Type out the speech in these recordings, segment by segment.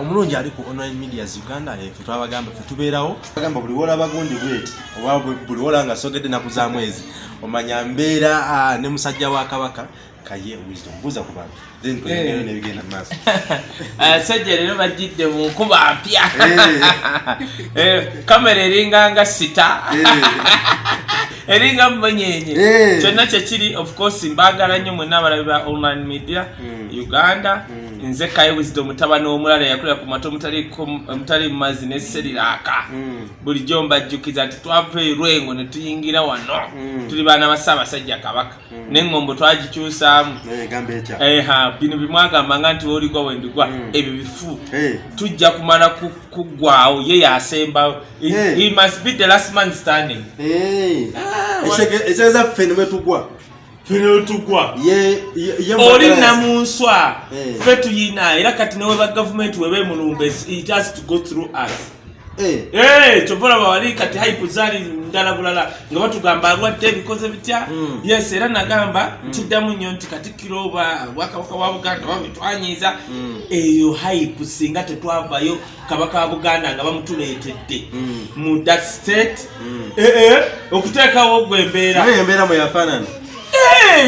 omulungi ali ku online medias uganda eh, fe twabagamba fe tubeerawo agamba buli wolaba gundi bweti oba bu- buli wola nga sogedde naku za mwezi omanya mbeera ah, ne musajja wa kabaka kaye wisdom buuza ku bantu then twegere Eh. nebigenda mu maaso abasajja leero bajjidde mu nkuba mpya Eh. Eh, kamera eringanga sita Eh. eringa mumonyenye Eh. kyonna kyekiri of course mbagala nnyo mwenna abalabi ba online media Mm. uganda Mm. Nze kaye wisdom mutabani omulala yakulira ku mato omutali mu mazzi neseriraaka Mm. bulijjo mbajjukiza nti twava erwengo ne tuyingira wano Mm. tuli baana ba ssaabasajja kabaka. Neŋŋombo twagikyusaamu. Bino bimwagamba nga nti woligwa wendigwa Mm. ebyo bifu. Tujja kumala ku- kuggwawo ye yasembawo He- must be the last man standing. Ah, eseeza ffe ne bwetugwa tugwa ye oli namunswa Eh. ffe tuyina era kati neweba gavumenti webemulumba it has to go through us. Eh. Eh, kyova olaba wali kati hype zaali ndala bulala nga batugamba alwadde ebikoze bitya? Mm. yes era nagamba ntiddamu nnyo nti katikkiro oba bwakabaka wa buganda babitwanyiza Mm. eyo hype singa tetwavayo kabaka wa buganda nga bamutuleetedde. Mu that state okuteekawo gwe embeera embeera mwe yafaanana. Eh,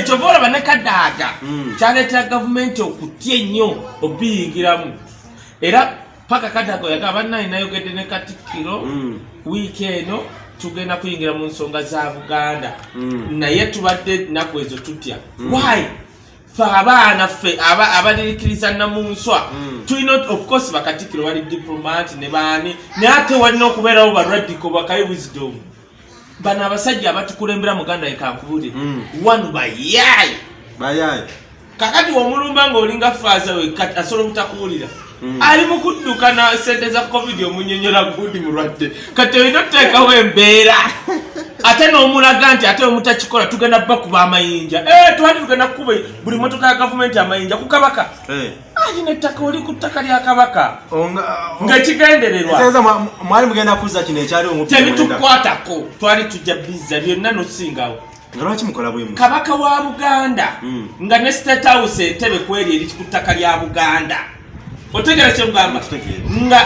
kyova olaba ne kadaaga Mm. kyaleetera gavumenti okutya ennyo obiyingiramu era paka kadaaga oyagamba bannaye nayogedde ne katikkiro Mm. wiiki eno tugenda kuyingira mu nsonga za buganda. Mm. naye tubadde nnaku ezo tutya. Why? Fe abaana ffe aba- abalirikiriza namunswa tulina of course bakatikiro bali diplomat ne baani naye ate walina okubeerawo baradiko bakayi wisdom bano abasajja abatukulembera muganda yekankubulire Mm. wanu bayaayi bayaye kakati omulumba ngaolinga faaza we asobola obutakuwulira. Ali mu kudduka na sente za covid omunyonyola gundi mulwadde. Kati olina otuteekawo embeera. Ate n'omulaga nti ate omutakikola tugenda bakuba amayinja Eh, twali tugenda kukuba buli motoka ya gavumenti amayinja ku kabaka. Eh. alina ettaka oli ku ttaka lya kabaka? Ngaekigendererwa Ekiseeza mwa- mwali mugenda kuzza kino ekyali tebitukwatako. twali tujja biza byonna nosingawo. Nga lwaki mukola bwemu kabaka wa buganda Mm. nga ne state house entebe kweri eri ku ttaka lya buganda otegera kyemugamba nga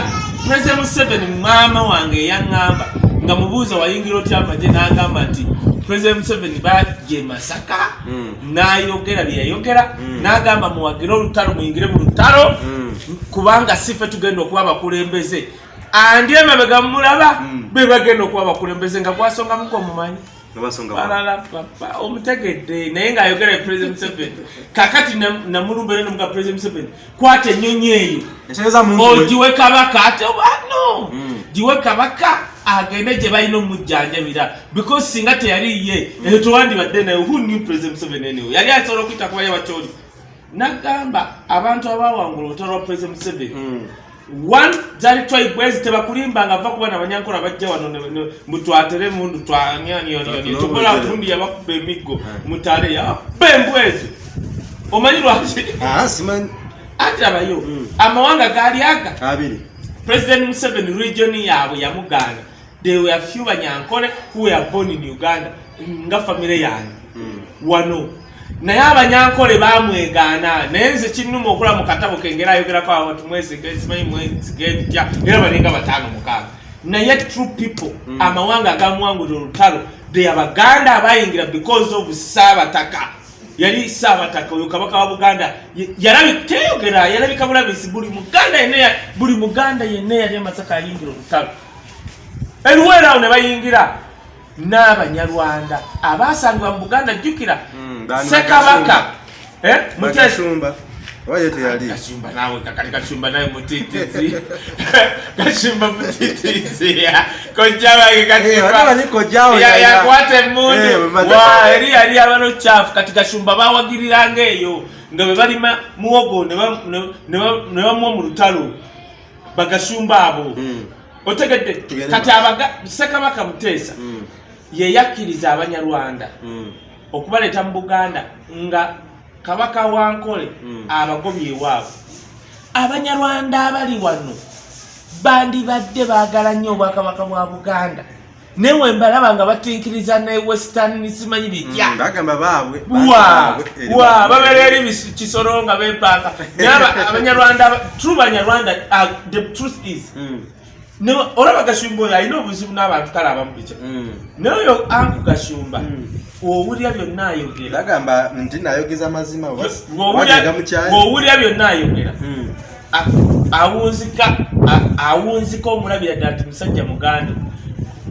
president museveni maama wange eyaŋŋamba nga mubuuza wayingira otya amagye n'agamba nti president museveni bajje masaka? Mm. n'ayogera bye yayogera. Mm. n'agamba muwagire olutalo muyingire mu lutalo. Mm. kubanga si ffe tugenda okuba abakulembeze. Andi emabega mulaba be bagenda okuba abakulembeze nga gwasongamuko omumanyi Omutegedde naye ng'ayogera e president museveni. Kakati nam- namulumbere nomuga president museveni kwata ennyonyi eyo. Ogiwe kabaka ate obano Mm. giwe kabaka agende gye balina omujjanjabira because singa teyali ye eyo tewandibadde naye who knew president museveni anyway? Yali asobola okuyita kubaye bakyoli nagamba abantu abawangula olutalo lwa president museveni. Mm. One zali twibwezi tebakulimba nga va kuba nabanyankula bajja wano mutwatere mundu twanyanyonyonyo tukola gundi yabakuba emiggo Mm. mutale yabba embwezi omanyi lwaki? Ah, simanyi. Ati abayo Mm. amawanga gaali aga. Abiri. President museveni region yaabwe yamugaana they were few banyankole who were born in uganda nga famire yange. Mm. wano naye abanyankole bamwegaana. Naye nze kinuma okula mu katabo kengera ayogerako abantu mwesiga simanyi mwesiga ebitya era balinga bataano mukaaga. Naye true people Mm. amawanga agamuwangulira olutalo they abaganda abayingira because of saabataka. Yali saabataka oyo kabaka wa buganda. Ye- yalabi teyogera yalabika bulabisi buli muganda yenna buli muganda yenna yali amasaka ayingira olutalo. Eluweera awo ne bayingira n'abanyarwanda. Abaasangibwa mu buganda jjukira Mm, baani sekabaka Eh, oba ye teyali kashumba nawe kakali kashumba nawe mutitizi. Kashumba mutitizi. Kojja wange Eh, wali wali kojjawo Ya- yali- yakwata Eh, eri yali abalo kyafu kati kashumba bawagiriranga eyo. Nga bwe balima muwogo ne ba- ne- ne ba- ne bamuwa mu lutalo bagashumba abo. Mm. otegedde kati sekabaka muteesa Mm. Yeyakkiriza abanyarwanda Mm. okubaleeta mu buganda nga kabaka wankole Mm. abagobye ewaabwe. Abanyarwanda abali wano bandibadde baagala nnyo obwakabaka bwa buganda. Newe mbalaba nga batinkiriza ne western simanyi bitya? Mm, bagamba baabwe wa babeera eri kisoro nga bepanga naye aba- abanyarwanda aba- true banyarwanda uh, the truth is Mm, olaba gashumba oyo alina obuzibu n'abantu kale abamu bikya mm, naye oyo anku gashumba mm. owulira byonna ayogera. Bagamba nti nayogeza mazima Bw'owulira- byonna ayogera. Mm, a- awunzika a- awunzika omulabira ddala nti musajja muganda.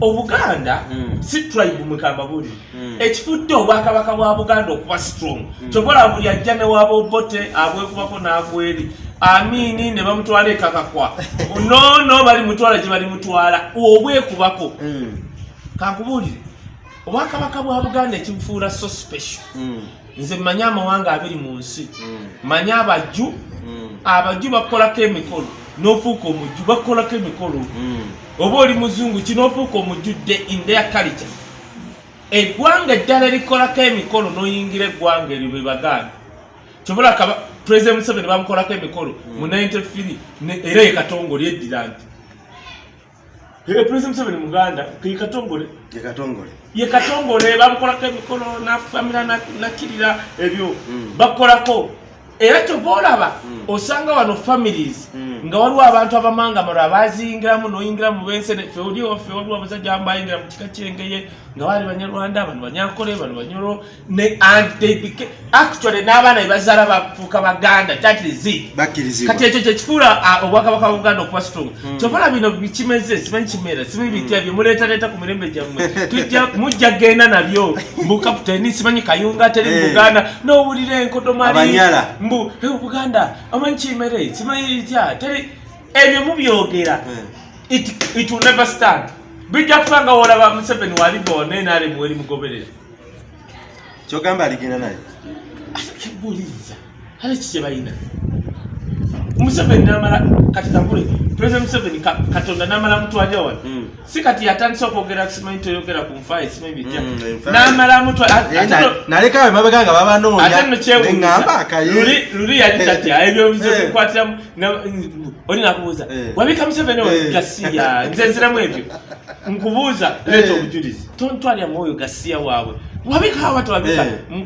Obuganda si tribe mukamba buli. Ekifudde obwakabaka bwa buganda okuba strong. Kyobola buli ajja ne waba obote abwekubako n'agweri amini ne bamutwala ekakakwa nono bali mutwala gye bali mutwala. Obwekubako mm, kankubuulire obwakabaka bwa buganda ekibufuula so special. Mm, nze mmanyi amawanga abiri mu nsi. Mm, mmanyi abajju. Mm, abajju bakolako emikolo n'ofuuka omujju bakolako emikolo. Oba oli muzungu kinoofuuka omujjudde in their culture. Eggwanga eddala erikolako emikolo n'oyingira eggwanga eryo be baganda kyobola kaba president museveni bamukolako emikolo mu 93 ne- era ye katongole eddira nti president museveni muganda ke ye katongole. Ye katongole. Ye katongole bamukolako emikolo nafamira nakirira ebyo. Mm. bakolako era kyoba olaba Mm. osanga wano families Mm. nga waliwo abantu abamangamalo abaziyingiramu noyingira mu bensene fe oli waffe waliwo abasajja abamu bayingira mu kika kyengeye nga bali banyarwanda bano banyankole bano became actually n'abaana bebazaala bafuuka baganda kati ekyo kyekifuula obwakabaka bwa buganda okuba strong kyobola bino bikimeze simanyi kimera simanyi bitya byemuleetaleeta ku mirembe gyammwe mujja genda nabyo mbu kaputeni simanyi kayunga teri mu Eh. buganda n'owulira enkodomali. Mbu "Eh, buganda amanyi kimere simanyi bitya teri ebyo mubyogera Eh, it, it will never stand. Bijja kufa nga wolaba museveni waliva onenaremu eri mugoberera kyogamba aligenda naye? Kibuliza ale kikye balina museveni namala kati kagule president museveni ka- katonda namala mutwalira wano. Mm. Si kati yatandisa okwogera simanyi toyogera ku nfaayi simanyi bitya. Mm, enfa- namala mutwa Eh, na- nalekawe mabega nga babanoonya. no neŋŋamba akaye. Luli yali tatya ebyo Eh. bikwatiramu. Oli nakubuuza Eh. wabika museveni Eh. oyo gasiya nze nziramu ebyo. Nkubuuza leeta Eh. obujulizi tontwalira mwoyo gasiya waabwe wabika awa tewabika Eh.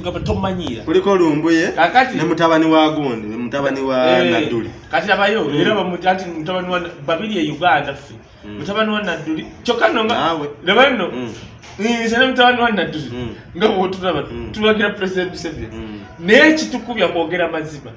nga tomanyiira kuliko lumbuye ne mutabani wa gundi ne mutabani wa Eh, nadduli kati abayo Mm. era bamuti anti mutabani wa babiri e uganda ffe Mm. mutabani wa nadduli kyokka nno nga Naawe. leba nno Mm. nze ne mutabani wa nadduli Mm. nga bwotulaba Mm. tulagira president museveni naye kitukubya kwogera mazima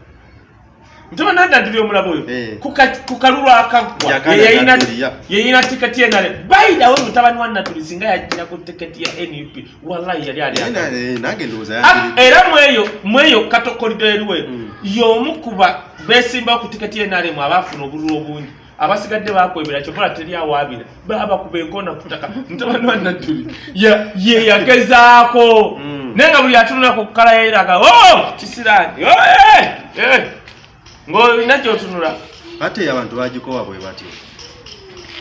mutabani wa nadduli omulaba oyo Eh. ku ka- ku kalulu akaggwa Yagana ye yayina- Nadduli, ya. yeyina tiketi yenale bayidawe mutabani wa nadduli singa yajira ku tiketi ya nup wallahi yali ali Naye na- aka- eh, nange ndowooza Ah, yakiri- era mweyo mweyo katokoliro eriwe Mm. y'omu kuba besimbawo ku tiketi yenaremu abaafuna obululu obungi abasigadde bakwebera kyokola teri awaabira babakuba enkona kutaka mutabani wa ya- ye yagezaako Mm. naye nga buli atunula ku kkala yeraga o kisirani o, eh, eh." Ng'olina gyotunula ate abantu bagikowa bwe batyo.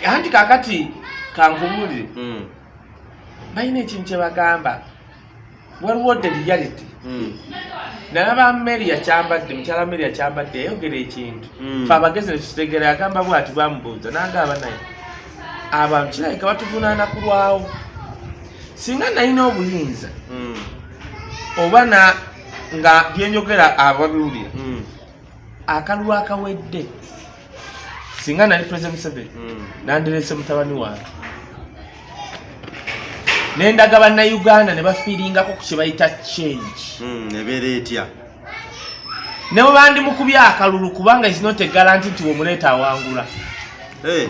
Anti kakati kankubuulire Mm. balina ekintu kye bagamba. Waliwo the reality. Mm. nalaba mary yakyambadde mukyala mary yakyambadde yayogera ekintu. Mm. fe abagezi nekitutegera yagamba bwati bamubuuza nagamba naye abantu kirabika batuvunaana kulwawo singa nalina obuyinza oba nga byenjogera ababiwulira. Akalulu akawedde. Singa nali president museveni Mm. nanderese mutabani wange. Nendaga bannayuganda ne bafiiringako ku kye bayita change. Mm. ebeera etya? Ne bwe bandimukubye akalulu kubanga is not a guarantee nti wemuleeta awangula. Eh,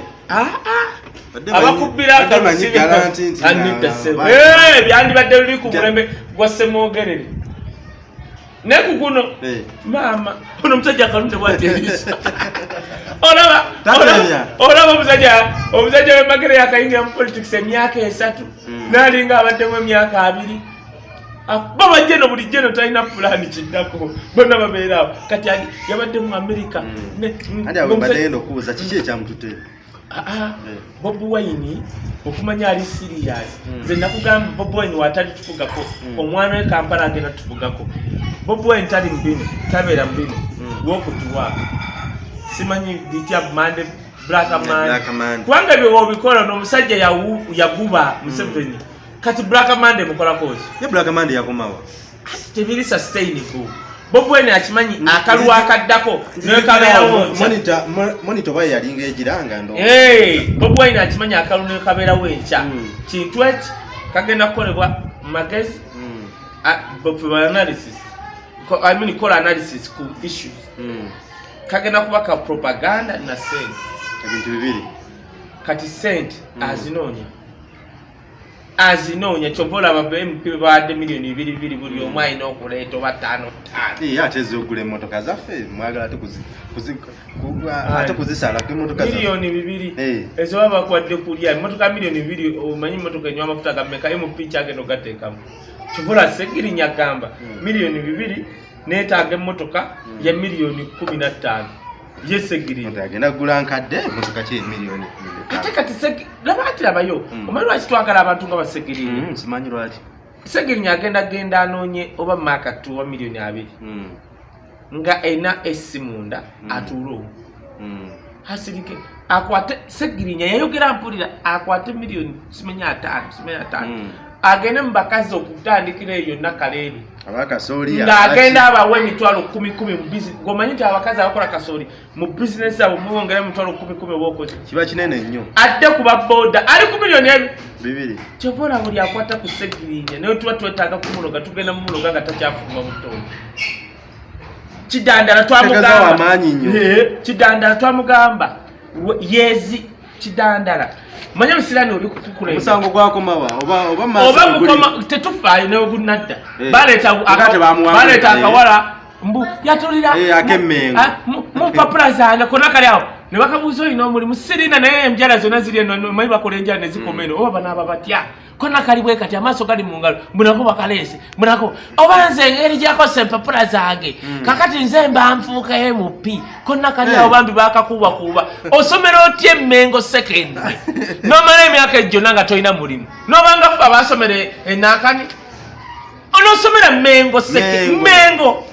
abakubbira garanti ba- Eh, byandibadde luli ku mulembe gwa semwogerere ne ku guno Eh. maama ono omusajja akalunde bwati eriisa olaba olaba- omusajja omusajja wemagere yakayingira mu politics emyaka esatu Mm. nalinga abaddemu emyaka abiri Ah, bo bajje no bulijjo no talina pulaani kiddako bonna babeeraawo kati yabadde mu amerika Mm. Ne- mm, ngenda okubuuza kiki ekyamutute Ah, ah. Eh. bobi wine okumanya ali sirias nze nakugamba bobi wine watali tufugako omwana we kampala agenda tufugako bobi wine tali mubino tabeera mubino Mm. wokutuwa simanyi bitya mande kubanga ebyo wobikola n'omusajja yaguba museveni. Kati black mande mukolakoki ye black man yakomawa tebiri sustainable bobwene akimanyi akalu akaddako. Nekabeerawo nkya monito oba yalinga egiranga bobi wine akimanyi akalu nekabeerawo enkya kintu eki kagenda kukolebwa mu magezi Mm, a- for analysis I mean kola analysis ku issues mm. kagenda kuba ka propaganda na sente ebintu bibiri kati sente Mm. azinoonya azinoonya kyova olaba mp bawadde miliyoni bibiri bibiri buli omu alina okuleeta oba ttaano ttaano ate ezogula emotoka zaffe mwagala ate kuzi- kuzi- ku- ate kuzisalako emotoka zaffe. miliyoni bibiri Eh. ezo baba bakwadde kulya emotoka miliyoni bibiri omanyi emotoka enywa amafuta gammeka mp kyagenda ogateekamu kivula segirinya gamba Mm. miliyoni bibiri neetaaga emmotoka Mm. ya miliyoni kumi na ttaano ye segirinya Omuntu agenda kugula nkadde emotoka ki emiliyoni ate kati laba ati labayo Mm. omanyi lwaki twagala abantu nga basegirinya Mm, simanyi lwaki. Segirinya agenda genda anoonye oba maakatu wa miliyoni abiri. Mm, nga ena essi munda Mm. atuule hasirike akwate segirinya yayogera mpulira akwate miliyoni simenye ataano simenye ataano. Agende mu bakazi okutandikira eyo nakaleeri ng'agenda abawa emitwalo kumi kumi mu bizinesi ng'omanyi nti abakazi abakola kasooli mu bizinesi abo mubongera emitwalo kumi kumi oba okoze kiba kinene nnyo. Adde ku babooda ali ku miliyoni ebi bibiri. Kyova olaba buli akwata ku segirinya naye tuba twetaaga kumuloga tugenda mumuloga nga takyafumba butonde. Kidandala. Eh, kidandala twamugamba. Yeezi kidandala manye musirani oli kukulembera omusango gwakomawa oba mukoma tetufaayo newe gunadda Eh. baleeta eh. akawala mbu yatulira Eh, ak'emmengo. Ah, mu- mu mpapula zange kona kali awo ne bakabuuza olina omulimu sirina naye enjala zonna ziri eno manyi bakola enjala nezikoma eno oba banaaba batya kona kali bwe kati amaaso gali mu ngalo mbunako bakaleese mbunako oba nze engeri gyakosa empapula zange kakati nze mba nfuuka mp konna kali awo Eh. bambi bakakuubakuuba osomera otya emmengo secondary nomala emyaka ejjonna nga tolina mulimu nobanga ffe abasomera enakani onosomera mengo seke Mengo.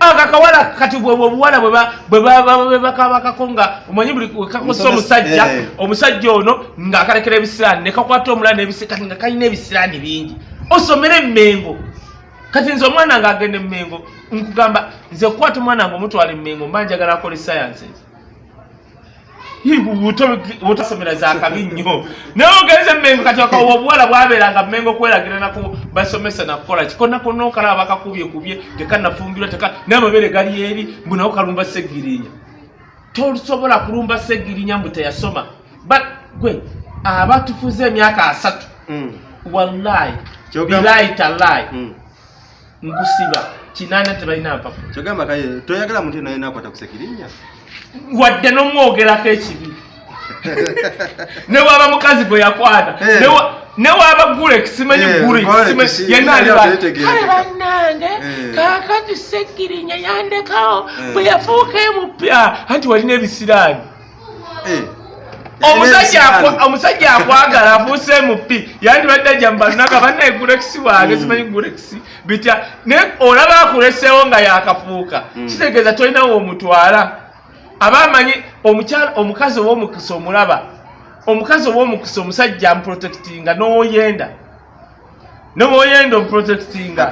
Mengo ako akawala kati bwebwe obuwala bwe ba- bwe ba- ba- bwe bakabakako nga omanyi buli kakosa omusajja eh. omusajja ono ng'akalekera ebisiraani ne kakwata omulala kati nga kalina ebisiraani bingi. Osomere emengo kati nze omwana nga agenda emengo nkugamba nze kukwata omwana nga omutwala emengo mba njagala akole sciences butasomera zakabi nnyo naye ogenze emengo kati akawa obuwala bwabeeranga mengo kweragira naku basomesa nakukola kikona konna okalaba bakakubyekubye tekanafumbirwa teka n'amabere gali eri mbunawo kalumba segirinya. Tosobola kulumba segirinya mbu teyasoma. But gwe abatufuze emyaka asatu. Mm, wallahi bilayi talayi mm. nkusiba kinaana tebalina mpapula. Kyogamba kaye toyagala muntu naye nakwata kusekirinya wadde n'omwogerako ekibi newaba mukazi gwe yakwata Eh. newa- newaba gulek simanyi Eh, gulek yenna ali yali ba- ateetegereka. kale bannange Eh. kakati segirinya yandekawo bwe yafuuka emupya anti walina ebisiraani omusajja akwagala afuuse mupi yandibadde ajja mubalunaga bannaye gulekisi wange Mm. simanyi gulekisi bitya naye olaba akuleseewo nga yakafuuka Mm. kitegeeza tolinawo omutwala aba amanyi omukyala omukazi ow'omukisa omulaba omukazi ow'omukisa omusajja amuprotectinga n'owoyenda n'owoyenda omuprotectinga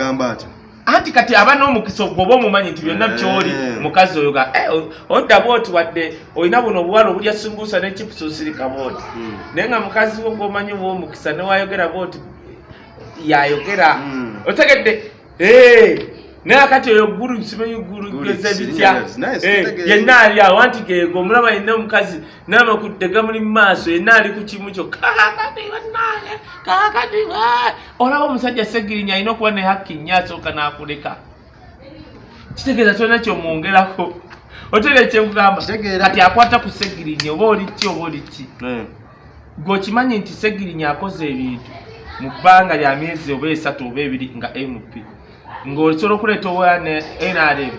anti kati aba n'omukisa ogwo oba omumanyi nti byonna byoli Eh. mukazi oyo ga eh, odda bwoti wadde olina buno obuwala obulya sumbuusa ne chipusi osirika bwoti Mm. naye nga mukazi wo gwomanyi obwomukisa newayogera bwoti yayogera Mm. otegedde Eh, naye akati oyo guru simanyi guru si- bitya? Eh, yenna ali awo anti geego omulaba yenna omukazi n'amakudde gamuli mu maaso yenna ali ku kimu kyo kakati bannange kakati ba-" olaba omusajja segirinya alina okuba ne hakki nnyo asooka n'akuleka. Kitegeeza tolina kyomwongerako. Otegeera kyenkugamba Kitegeera. kati akwata ku segirinya oba oli ki oba oli ki? Eh, gweokimanyi nti segirinya akoze ebintu mu bbanga lya myezi oba esatu oba ebiri nga mp ng'osobola okuleeta owa ne nrm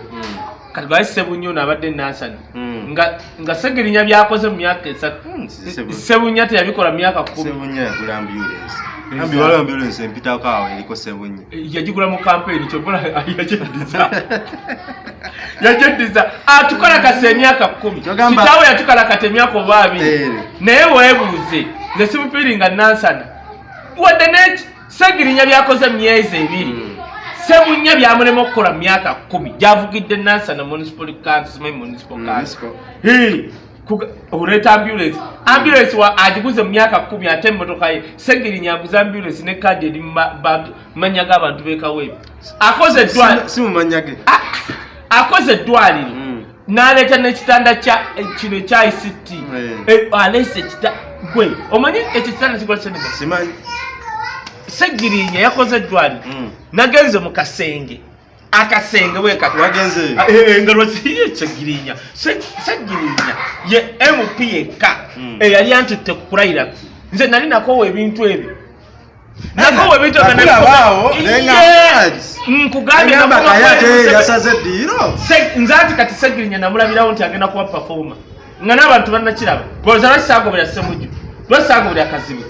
kati gwali sebunyo nabadde nansani mm. nga nga segirinya byakoze mu myaka esatu Mm, Sebu- sebunya teyabikola myaka kumi. Sebunya yagula ambulance. Ambi waliwo ambulance empitako awo eriko sebunye yagigula mu kampeni kyobola yagyeddiza yagyeddiza atukalakasa emyaka kumi. Kitaawe yatukalakata emyaka oba abiri Eh. naye weebuuze nze simupiiringa nansana wadde ne segirinya byakoze myezi ebiri. Sebunya byamulema okukola myaka kumi. Gyavugidde nansana municipal council simanyi municipal council. Municipal. Hey, kuga- oleeta ambulance. Ambulance wa agiguze mu myaka kumi ate emmotoka ye. Segirinya aguze ambulance ne kadi eri mu ma- bantu- mu mannya g'abantu b'ekaweebu akoze eddwaliro. Si- si mumanyage akoze eddwaliro. Mm. n'aleeta n'ekitanda kya eh, kino ekya ict Eh. aleese ekita gwe omanyi ekyo kitanda kikolese nima simanyi segirinya yakoze eddwaliro Mm. nagenze mu kasenge. Akasenge bwekati wagenze engalo ziye segirinya. Se- segirinya ye mp yekka Mm. eyali antutte ku kulayira. Nze nali nakowa ebintu ebyo. Nakowa ebintu nze ati kati segirinya namulabirawo nti agenda kuba pafoma nga n'abantu bannakiraba. Bwoza lwakisaagobera semuju lwakisaagobera akazibu.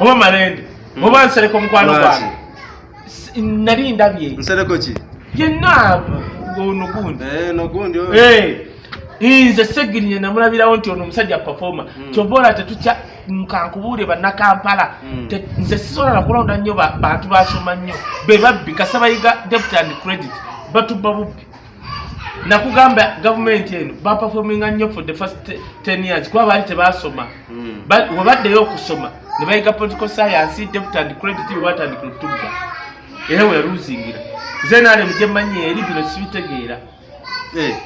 Oba malende Oba nsereka omukwano Lwaki? gwange. Nali ndabye. Nsereko ki? Yenna ono gundi. Eh, nogundi. Eh, nze segirinya namulabirawo nti ono omusajja pafoma Mm. kyobaola tetutya nkankubuule bannakampala. Mm. Te- nze sisobola nakulonda nnyo ba- bantu basoma nnyo. Be babbi kasabayiga deputy and credit batubba bubbi. Nakugamba gavumenti eno bapafominga nnyo for the first te- 10 years. Kuba baali tebasoma. Mm. Ba- webaddeyo okusoma ne bayiga political science deputy and credit bwe batandikira otubba era weyaluzingira nze naalemu gyemmanyi eri bino sibitegeera. Eh,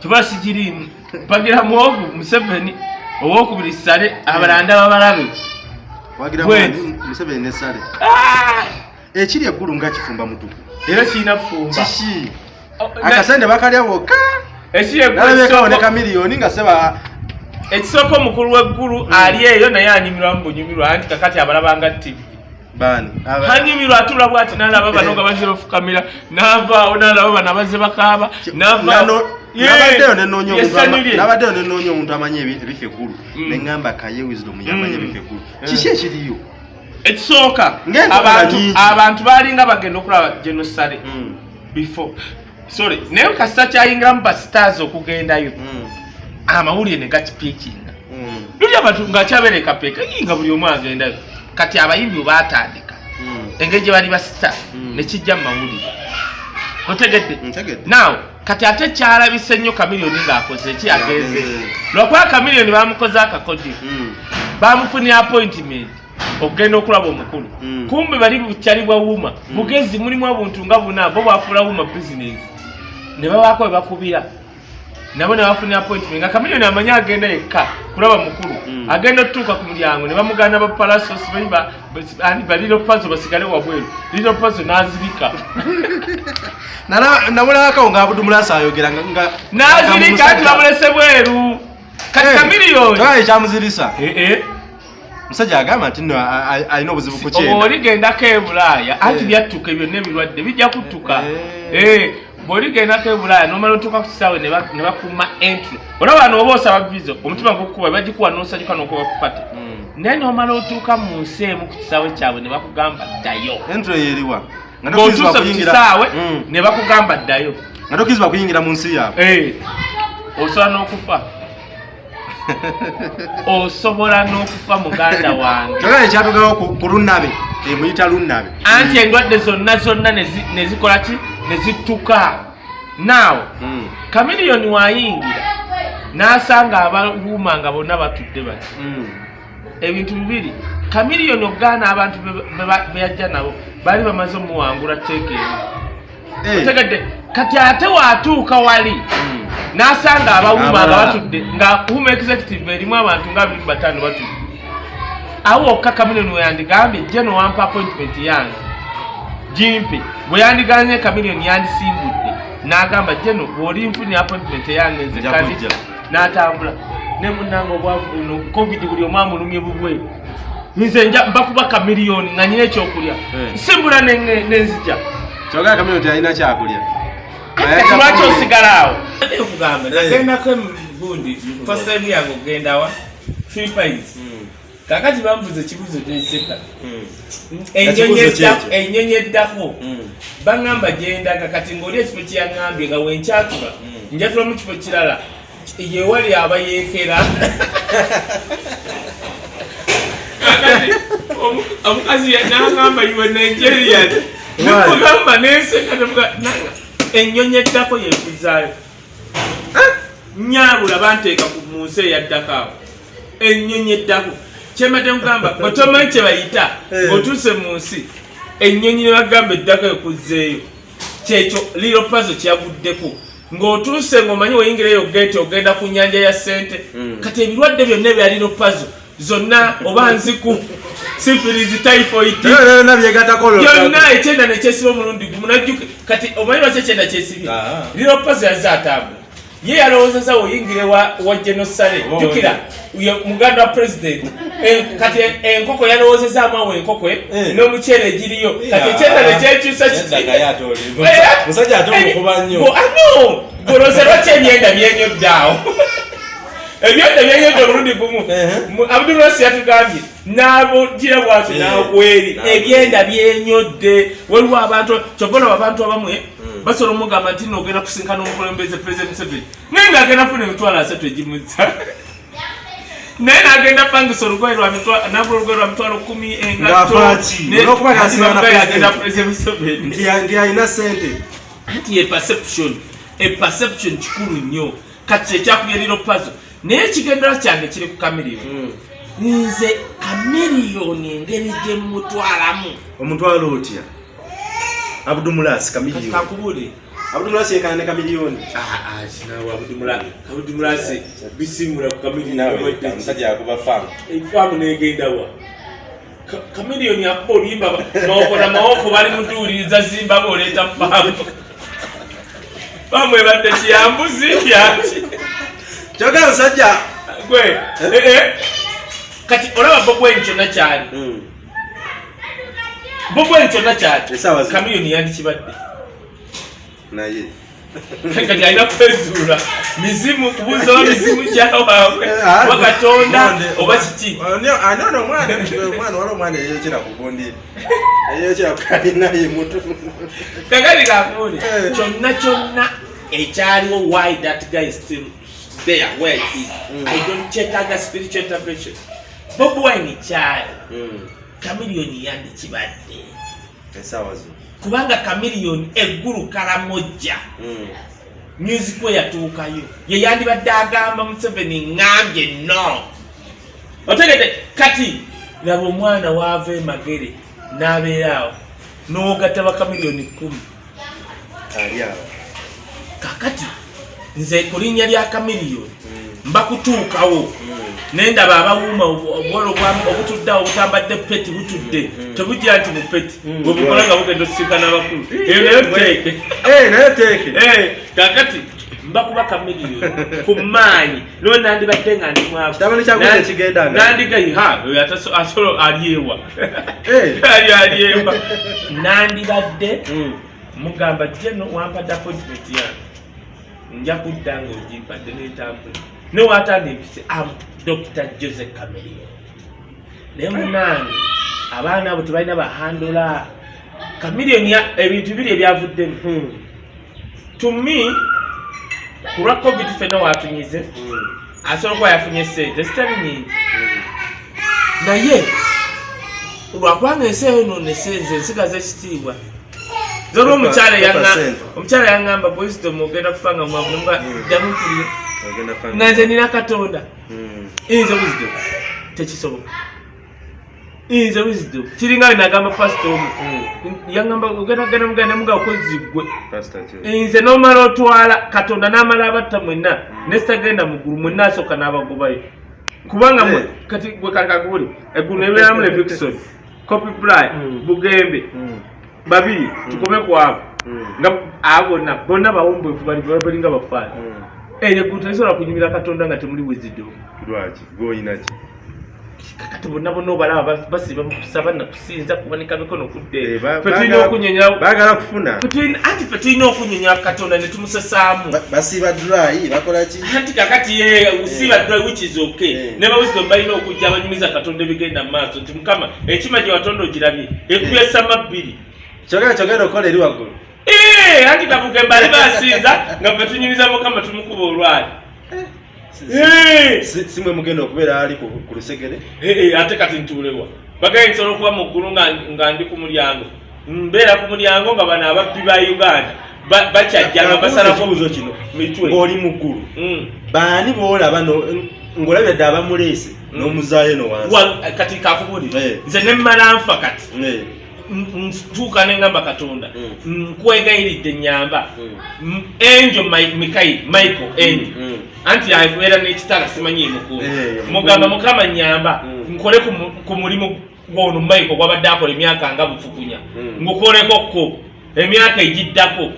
kiba sikirimu mpagira muwogu museveni owokubiri sale abalanda babalabe. Sale? Ah! ekiri eggulu nga kifumba mutuku. Era kirina fumba Oh, akasente bakalya bwokka ekiri eggulu nalabekawo ne ekisooka- kamiliyoni nga seba ekisooka omukulu w'eggulu ali eyo naye anyumirwamu bunyumirwa anti kakati abalabanga tivi bani hanyumirwa atula bwati nalaba bano nga bazira ofukamira navaawo nalaba bano abaze bakaaba navaawo nabaddeyo nenoonya omuntu amanyi ebi- ebifa eggulu. Mm. neŋŋamba kaye wisdom yamanyi Mm. ebifa eggulu. Kiki ekiriyo? Ekisooka abantu balinga bagenda okulaba genosale before. Sorry naye kasita kyayingiramu basitars okugendayo amawulire ne gakipiikinga luli abantu ngakyabereka peeka nga buli omu agendayo kati abayimbi batandika engeri gye bali basita Mm. nekijja mu mawulire. Otegedde? Naawe kati ate kyalabise nnyo kamiliyoni ng'akoze eki agenze lwakuba kamiliyoni bamukoze akakodyo Mm. bamufunira appointment okugenda okulaba omukulu. Mm. kumbe bali bukyali bwa wuma bugezi mulimu obuntu nga buna bo bwafuula wuma business. Ne babaako we bakubira nabo ne bafunira appointment nga kamiliyoni amanyi agenda yekka kulaba mukulu. Mm. agenda otutuuka ku mulyango ne bamugana bapalasos baliro pazo basigale wabweru. Liro pazo n'azirika. Namulabakawo nga abudumulasa ayogera n'azirika nga ati bamulese bweru. Kati kamiliyoni ekyamuzirisa Eh, eh. musajja agamba nti a- alina obuzibu ku kyenda. Oligendako e bulaaya anti Eh. byattuka ebyo n'ebirwadde bijja kuttuka Eh. Eh, bw'oligendako e bulaaya nomala otuuka ku kisaawe ne ba- ne bakuuma entry. Olaba wano oba osaba visa omutima gukuba bagikuwa n'osanyuka n'okuba kupate Mm. naye nomala otuuka mu nsi emu ku kisaawe kyabwe ne bakugamba ddayo. Entro yeeriwa ng'otuuse ku kisaawe Mm. ne bakugamba ddayo. Nga tokkirizibwa kuyingira mu nsi yaabwe. Eh, osobola n'okufa? Osobola n'okufa muganda wange. Kyogera ekyatugawo ku- lunnabe emuyita lunnabe. Anti endwadde zonna zonna ne zikola ki ne zittuka. Naawe kamiliyoni wayingira n'asanga abawuuma nga bonna batudde bati Mm. ebintu bibiri kamiliyoni ogaana abantu be- be ba- be yajja nabo baali bamaze omuwangula tteeka Eh. otegedde kati ate waatuuka wali Mm. n'asanga abawuuma nga batudde nga wuma executive erimu abantu nga abiri bataano batudde. Awo wokka kamiliyoni weyandigambye jje nowampa appointment yange. Gimpe bwe yandiganye kamiliyoni yandisimbudde n'agamba jeno bw'oli nfunye appointment eyange nze kujja. n'atambula. Ne munnanga obwavu buno covid buli omu amulumye bubwe. Nze nja mbakuba kamiliyoni nga nyina ekyokulya. Eh. ne- nenzija kyogera kamiliyoni tyalina kyakulya. Kati lwaki osigala awo? Eh. nagendako gundi fasitaimu yange ogendawa philippines Mm. Kakati bambuza ekibuzo Mm. edda- kyekyo. enyonyi eddako Mm. baŋŋamba gyendaga kati ng'oli ekifo kyeyaŋŋambye nga wenkyatula Mm. njatula mu kifo kirala yewali abayeekera omukazi naŋŋamba iwe nigerian Why? nemugamba nenseka ennyonyi eddako yekuzaayo nyabula banteeka ku mu nsi eyaddako awo ennyonyi eddako kyembadde mugamba otomanyi kye bayita? Eh. ng'otuuse mu nsi. Ennyonyi ne bagamba eddako ekuzzeeyo. Kyekyo liro pazo kyaguddeko ng'otuuse ng'omanyi weyingirayo gete ogenda ku nyanja ya sente Mm. kati ebirwadde byonna ebya liro pazo zonna oba nziku sifirizi typhoid byonna byegatako byonna. ekyenda nekyesiba omulundi gumu najjuke kati omanyi lwaki ekyenda kyesibye? Ah. liro pazo yazze atambula ye yalowoozeza oyingire wa, genosale jjukira. ye muganda wa president. Eh, kati enkoko yalowoozezaamu awo enkoko eh, Eh. n'omuceere egiriyo. Kati ekyenda nekyekyusa kiti Era- musajja ate omukuba nnyo. ano golooza lwaki ebyenda byenyodde awo? Ebyenda byenyodde omulundi gumu. Abdulwasi yatugambye n'abugira bwati Eh, n'abweri. ebyenda byenyodde. Waliwo abantu kyova olaba abantu abamwe Mm. Basobola omugamba nti nogenda kusinkana omukulembeze president museveni. Naye ng'agenda funa emitwalo asatu egimuza naye n'agenda pangisa olugoye nagula olugoye lwa mitwalo kumi engatto Ng'afa ki? ne- Olw'okuba ati yasinkana bamugaye agenda president. president museveni. Nti ya- nti alina sente anti ye perception e perception kikulu nnyo. Kati ekyakubya liro pazo naye ekigendera kyange kiri ku kamiliyoni nze kamiliyoni engeri gye mutwalamu omutwalo otya abudumulasi kati kamiliyoni kakubule abudumulasi yekana ne kamiliyoni abudumulasi bisimula ku omusajja yakuba faamu efaamu negendawa Ka- kamiliyoni akuba oluyimba maokona maoko bali mutuwuliriza zimbabwe oleeta faamu faamu ebadde kiyambuzi yaki kyogera omusajja gwe eh, eh. kati olaba bobweni kyonna kyali bobweni kyonna zino. kamiliyoni yandikibadde naye. Kati alina kwezuula mizimu kubuuza oba mizimu gyawaabwe. Ah, oba katonda monde, oba kiki? Ani ono omwana omwana wali omwana eyokera kugundira eyokera kalinaye mutu. Kakati kakuule Eh. kyonna kyonna ekyaliwo why that guy is still there? Where he? Is Mm. i don't check other spiritual intervention bob wine kyali kamiliyoni yandikibadde kubanga kamiliyoni eggulu kalamojja. Music we yatuukayo ye yandibadde agamba museveni ŋambye no otegede kati laba omwana waava emagere n'abeeraawo n'ogatta bakamiliyoni kumi awo. Kakati nze ku linnya lya kamiliyoni mbakutuukawo nendaba abawuuma obuwala obwa- obutuddeawo obutambadde peti butudde. Mm. tebujja nti bupeti Mm. bwebukola nga bugenda okusika n'abakulu. Eyo nayo teeke naye teeke kakati mbakuba kamiliyoni ku maanyi. No nandibadde nga ndi mwavu. Kitabani kya Gwiza kigenda nga- nandigaha oyo ataso- asobola alyewa. Ali alyewa. Nandibadde mugamba jeno wampadde appointment yange. Nja kudda nga ogimpadde netambula newatandempise am dr jose camelion naye munange abaana abo tebalina bahandola. Kamiliyoni ya- ebintu biri ebyavuddemu tumi ku lwa covid fena watunyize asobola okuba yafunye sente zitali nyingi naye lwakubanga ensi eyononese nze nsigaza ekitiibwa. Zolwa omukyala yanga- 4%. omukyala yaŋŋamba wisdom ogenda kufanga mwavu nga Mm. Ddamu kulya Ogenda fanga. nga nze nina katonda Mm. nze wisdom. Tekisoboka. Nze wisdom. Kiringa we nagamba pasita omu. Mm. yaŋŋamba ogendagenda mugenda muga okozi gwe Pastor Joe. nze nomala otwala katonda n'amala abatta mwenna nesitagenda muggulu mwenna asooka n'abagobayo. Kubanga mwe- Eh. kati gwe kakaguli eggulu nebeeramu ne vikison copy Mm. bugembe babiri tukome ku abo. Nga abo bonna bawombeefu bali balinga bafaana Mm. eyo eggulu terisobola kunyumira katonda nga temuli wisdom lwaki? Gwoyina ki? Kakati bonna bonna obalaba basiba mukusaba nakusinza kubanika mikono kudde Eh, baagala kufuna. Anti fe tulina okunyonyola katonda ne tumusasaamu. Ba- basiba dry bakola ki? Anti kakati ye usiba ddwa which is okay. Eh. ne bawisdom balina okujja abanyumiza katonda ebigenda mu maaso nti mukama ekima gye watonda ogirabye ekuyesama bbiri kyogera kyogera okola eri waggulu Eh, anti kavuge mbali basinza nga fe tunyumiza mukama tumukuba olwali. Eh. Si- si mwe mugenda okubeera ali ku lusegere? Eh, ate kati ntuulewa bagaye nsobola okuba mu ggulu nga ndi ku mulyango. Mbeera ku mulyango nga bano ababbi ba uganda. Ba- bakyajja nga basalako ekibuuzo kino ng'oli mu ggulu. Mm. baani boolaba no- ng'olabye dde abamuleese Mm. n'omuzaayo no wansi? Wa- kati kakubulira Eh. nze nemmala nfa kati ntuuka neŋŋamba katonda. Mm. nkwegayiridde nyamba mm, enjo Mi- mikayi michael enjo mm. anti abeera n'ekitala simanyi emukulu Eh, mugamba mukama nyamba nkole ku mu- ku mulimu gwono michael gwabadde akola emyaka nga bufukunya. Mm. ngukolekokko emyaka egiddako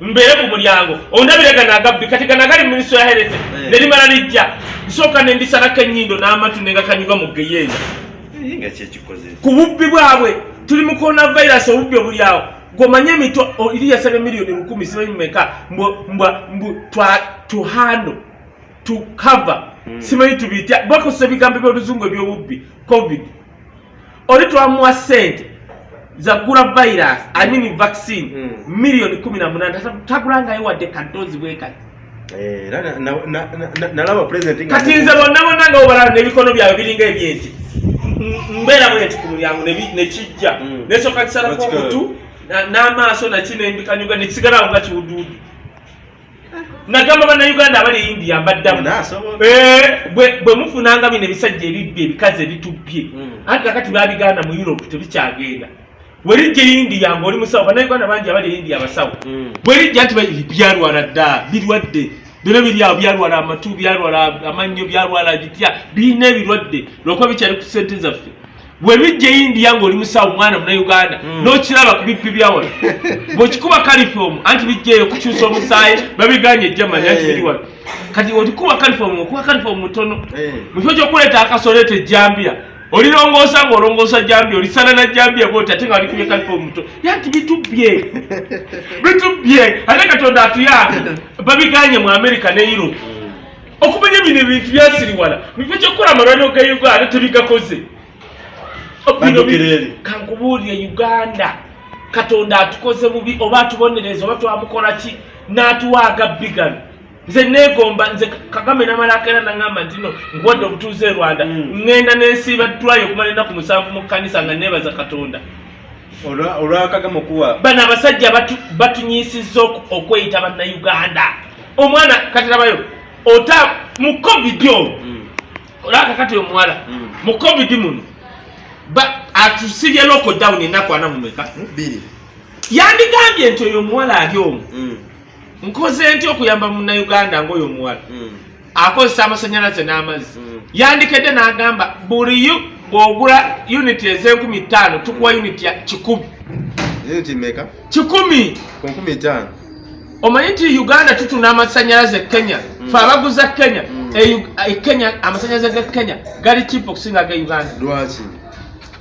mbeere ku mulyango. Ondabire gano agabbi kati gano agali minisitule ya herese Eh. nelimala lijja. Nsooka nendisalako ennyindo n'amatu negakanyuga mu geyeena Eh, ku bubbi bwabwe tuli mu coronavirus obubbi obulyawo gwomanye gomanye emitwa iri yasabye miliyoni lukumi simanyi mumeka mbwa mbwa mbu twa to handle to cover. Mm. simanyi tubitya. Bakozesa ebigambo by'oluzungu ebyobubbi. Covid. Oli twamuwa sente zagula virus i mean vaccine Mm. miliyoni kumi na munana tagulangayo wadde kadozi bwekati Eh, era na- na- na- na- nalaba kati nze bonna bonna nga obalaba n'ebikono byabwe biringa ebyenti mbeera bwenti ku mulyango nekijja Mm. nesooka kisalako omutu na- n'amaaso naki nembikanyuga nekisigalawo nga kiwuduudu nagamba bannayuganda abali india mbaddamu. Eh, bwe bwe mufunanga bino ebisajja ebibbi ebikazi ebitubbye Mm. anti kakati babigaana mu europe tebikyagenda werijja e india ngaoli musawo bannayuganda bangi abali india abasawo Mm. bwerijja nti ba- byalwala dda birwadde bino biri awo byalwala amatu byalwala amannyo byalwala bitya birina ebirwadde lwokuba bikyali ku sente zaffe bwe bijja india ngaoli musawo omwana munauganda Mm. n'okiraba ku bippi byawala bwekikuba kalifomu anti bijjaeyo kukyusa omusaayi babiganye ejjamanya nti Eh. biri wano kati otikuba kalifomu okuba kalifomu mutono Eh. mu kifo kyokuleeta akasoleta ejjambya olirongoosa ngaolongoosa jambya olisana na jambya bwoti ate nga walikubye kalifomu muto yanti bitubbye. Bitubbye. Ate katonda atuyambe babiganye mu america ne europe. Okumanya bino ebintu byasiriwala. Mukifo kyokukola amalwaliro ga uganda tebigakoze. Kankubuulire uganda. Katonda atukoze bubi oba atubonereza oba twamukola ki? N'atuwaaga bigano nze neegomba nze kagame namalako era naŋŋamba nti no nkuwadde obutuuze e rwanda ŋŋenda n'ensiiba ddwayo okumala ennaku musanvu mu kkanisa nga neebaza katonda. Olwa- olwakagama okuwa? Bano abasajja batu- batunyiisizza oku- okweyita bannayuganda. Omwana katirabayo ota mu covid omwo Mm. olaba kakati omuwala Mm. mu covid muno ba- atusibye lockdown ennaku ana mumeka yandigambye nti oyo omuwala ali Mm. Nkoze ntya okuyamba munnayuganda ngaoyo omuwala Mm. akozesa amasanyalaze n'amazzi. Mm. yandikedde n'agamba buli bw'ogula uniti ez'enkumi ttaano tukuwa uniti ya kikumi. Kikumi! Omanyi nti uganda tutuna amasanyalaze e kenya? Fe abaguza kenya? E Ug- e kenya amasanyalaze ge kenya gali chipo okusinga ge uganda. Lwaki?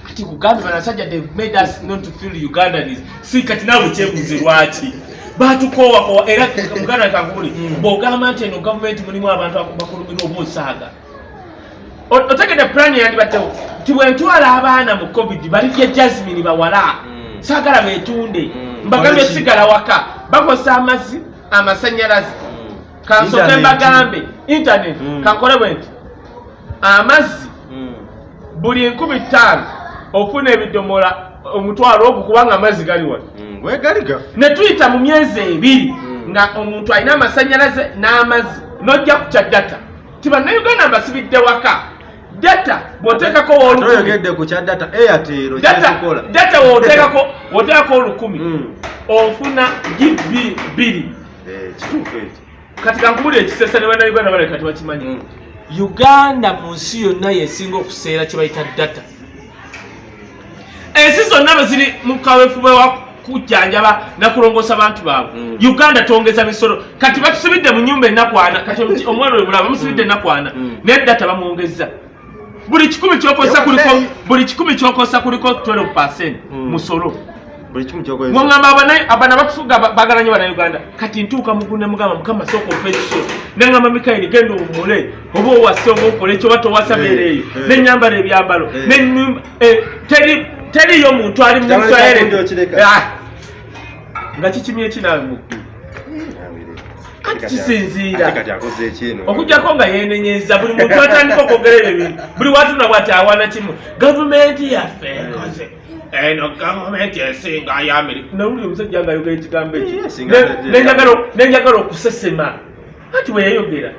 Ati kugambe banasajja they made us not to feel ugandanis. Si kati naawe kyebuuze lwaki batukowakowa era muganda kankubuli Mm. bw'ogamba nti eno gavumenti mulimu abantu bakulumira oba osaaga otegedde pulani yandibaddewo nti bwentwala abaana mu covid balijja jasmini bawala Mm. saagala beetunde Mm. mbagambye sigala waka bakozesa amazzi amasanyalaze Mm. Internet. mbagambe internet kankole bwe nti amazzi buli nkumi ttaano ofuna ebidomola omutwalo ogwo kubanga amazzi gali wano Wegali gaffe ne tuyita mu myezi ebiri Mm. nga omuntu alina amasanyalaze n'amazzi n'ojja ku kya data. Ti bannayuganda mbasibidde waka. Data bw'oteekako olukumi toyogedde ku kya data data kyekikola data w'oteekako w'oteekako olukumi. Mm. ofuna gibi bbiri Eh, kituufu ekyo. Kati kankubuli ekisesa ne bannayuganda baleka tebakimanyi Mm. uganda mu nsi yonna yesinga okuseera kye bayita data. Ensi zonna bwe ziri mu kaweefube wa kujjanjaba nakulongoosa bantu baabwe. Mm. uganda twongeza misolo kati batusibidde mu nyumba enakwana kati omwana oyo bulaba bamusibidde Mm. enakwana Mm. naye data bamwongeza buli kikumi kyokosa kuliko buli kikumi kyokosa kuliko 12 percent Mm. musolo ngamba abana bakufuga ba- baagala nnyo bannayuganda kati ntuuka mugu ne mugamba mukama sooka ofa ekisolo. Neŋŋamba mikairi genda owummule oba owase oba okola ekyo oba towasa beera eyo nenyambala ebyambalo. Eh, teri- teriyo muntu ali mu okireka. Ah. nga kikimye kinaawe mu ggulu Ati kisinziira. kati ekino okujjako nga yeenenyeza buli muntu atandika okwogera ebyo bintu buli watuna bwati awana kimu gavumenti yaffe ekoze eno gavumenti esinga y'amerika nawulira omusajja nga ayogera ekigambo ekyo nenjagala- okusesema ati bwe yayogera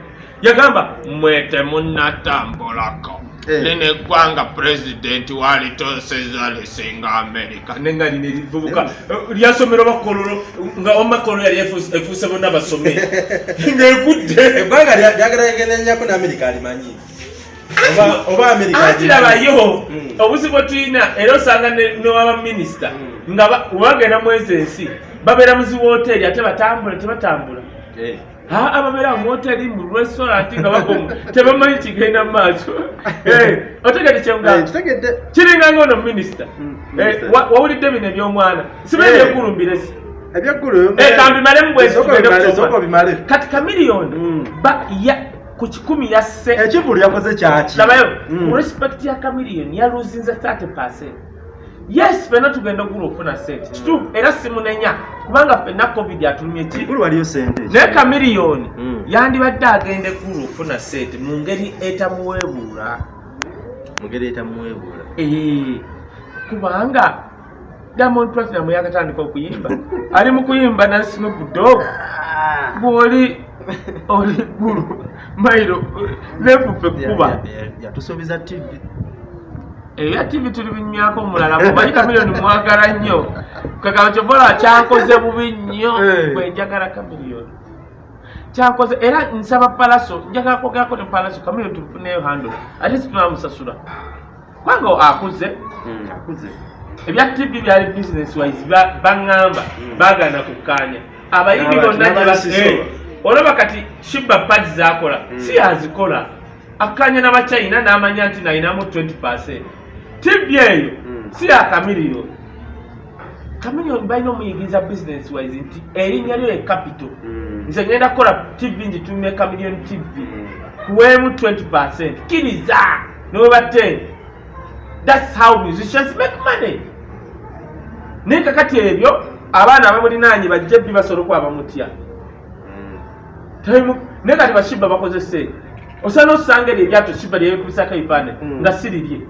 yagamba mwete munnatambulako Eh. Lino eggwanga pulezidenti walitoseza lisinga amerika nenga lino erivubuka. Lyasomero bakololo nga omakololo yali efuuse- bonna basome. Ng'egudde eggwanga lya- lyagala yegenenyako ne amerika alimanyi. Oba- oba amerika anti labayo Mm. obuzibu tuyina era osanga ne- newabaminisita Mm. nga ba- webagenda mwezi ensi babeera muzi woteeri ate batambula tebatambula. Eh. Ababeera mu woteeri mu restaurant nga bagomu tebamanyi kigenda mu maaso. Eh, otegete Eh, kyemugamba kitegedde. Kiringa ngaono minisita Mm, Eh, minisita. wawulidde bino ebyomwana. Sibe byeggulumbiresi ebyeggulu Eh, kambimalemu bwe Sooka tugende bimale, kusoma. sooka bimale kati kamiliyoni Mm. ku kikumi yasse ekivulu yakoze kyaki? Labayo Mm. mu respect ya kamiliyoni yaluzinze 30 percent yes fenna tugenda ogula okufuna sente. Kituufu era simunenya kubanga fenna covid atulumye ki? Naye kamiliyoni Mm. yandibadde agenda eggulu okufuna sente mu ngeri etamuweebuula. Mugeri etamuweebuula. Kubanga diamond platinum yakatandika okuyimba. Ali mu kuyimba na snoop dog bw'oli oli ggulu mairo nefufe kuba. yatusuubiza tv ebya tv tuli binywako omulala mumanyi kamiliyoni mwagala nnyo kagaba kyobola kyankoze bubi nnyo Eh. bwe njagala kamiliyoni kyankoze era nsaba palaso njagala kwogerako ne palaso kamiliyoni tumufuneyo handle ate situnamusasula kubanga akuze Mm, akuze ebya tv byali business wise ba- baŋŋamba Mm. baagana kukkaanya abayimbi bonna. Eh, olaba kati shiba padi zakola Mm. si yazikola akkaanya n'abachina n'amanya nti nayinamu 20 percent tv eyo. Mm. si yakamiliyoni kamiliyoni balina omuyigiriza business wise nti erinnya lyo ye capital Mm. nze ngenda kukola tv ngitumye kamiliyoni tv Mm. kuweemu 20 percent. Kkiriza! Neweba10 thats how musicians make money. Naye kakati ebyo abaana abamulinaanye bajja bbi basobola Mm. Taimu- naye kati bashiba bakoze sente osana osanga eryo eryato shiba lyebikubisako ebifaananyi Mm. nga sirirye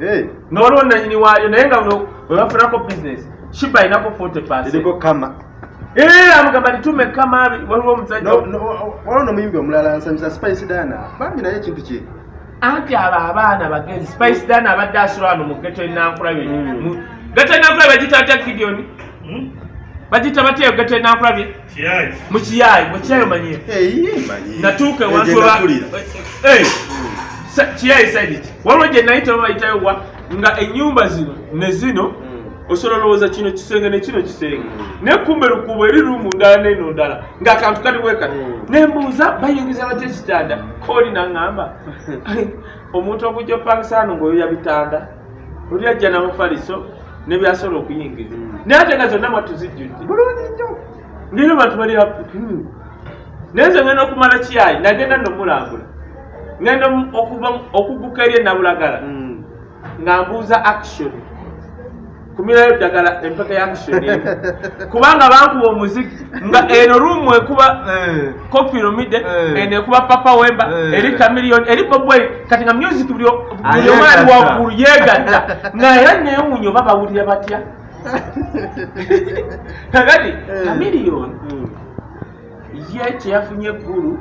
Eh, waliwo nanyini waayo naye nga bwe- bwe bafunako business shiba alinako 40 percent kama. Amugamba litume kamabi waliwo omusajja No- no- waliwo nomuyimbi omulala nsanyusa spice dana. Bambi naye ekintu kye anti abo abaana bagenzi spice dan abadde asula wano mu geto enankulabye Mm. Geto enankulabye bagita batya gideoni bagita batya geto enankulabye mu kiyayi mu kiyayi omanyiyo natuuka ewantu Egye eba- nakulira. Eh, sa- kiyayi saidi ki waliwo gye nayita babayitayo wa nga ennyumba zino ne zino osobola olowooza kino kisenge ne kino kisenge Mm. naye kumbe lukubo eri lumu ndala neno ndala ng'akantu kali bwekati Mm. nembuuza bayingiza batya ekitanda kooli naŋŋamba omuntu okujja opangisa hano ng'oyo yabitanda oli ajja namufaliso nebyasobola okuyingiza Mm. naye ate nga zonna mwatuzijjudde bulungi nnyo ngeri bantu bali. Hmm. naye nze ngenda okumala kiyayi nagenda nomulambula ngenda okuguka eri enabulagala Mm. nga mbuuza action kumirayo ddagala empeka ya action kubanga bankuba omuziki nga eno rumu ekuba Eh. kopiramide Eh. eno ekuba papa wemba Eh. eri kamiliyoni eri bobwei kati nga music buli o- buli Ayegatta. omwali waggulu yeegatta nga era neewunya oba bawulira batya kakati Eh. kamiliyoni Mm. ye kyeyafunye eggulu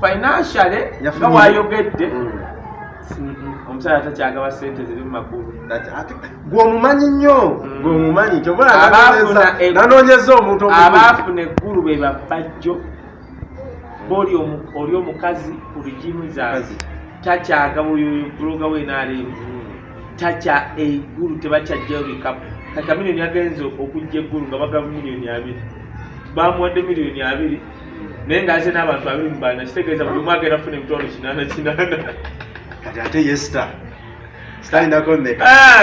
financially nga wayogedde Mm. omusajja takyagaba sente ziri mu magulu Ati- ati- gwe omumanyi nnyo Mm. gwe omumanyi kyobola Abaafuna e- omuntu abaafuna eggulu be babajjo baoli oli omukazi ku rigimu zaawe Mukazi. takyagaba oyo buloga wenaalimu Mm. takya eggulu tebakyajjayo bikapu kati miliyoni agenze okujja eggulu nga bagaba miliyoni abiri bamuwadde miliyoni abiri naye ngaaze n'abantu abiri mu bana kitegeeza buli omu agenda funa emitwalo kinaana kinaana. Kati ate ye star sitalinako mmeka? Ah,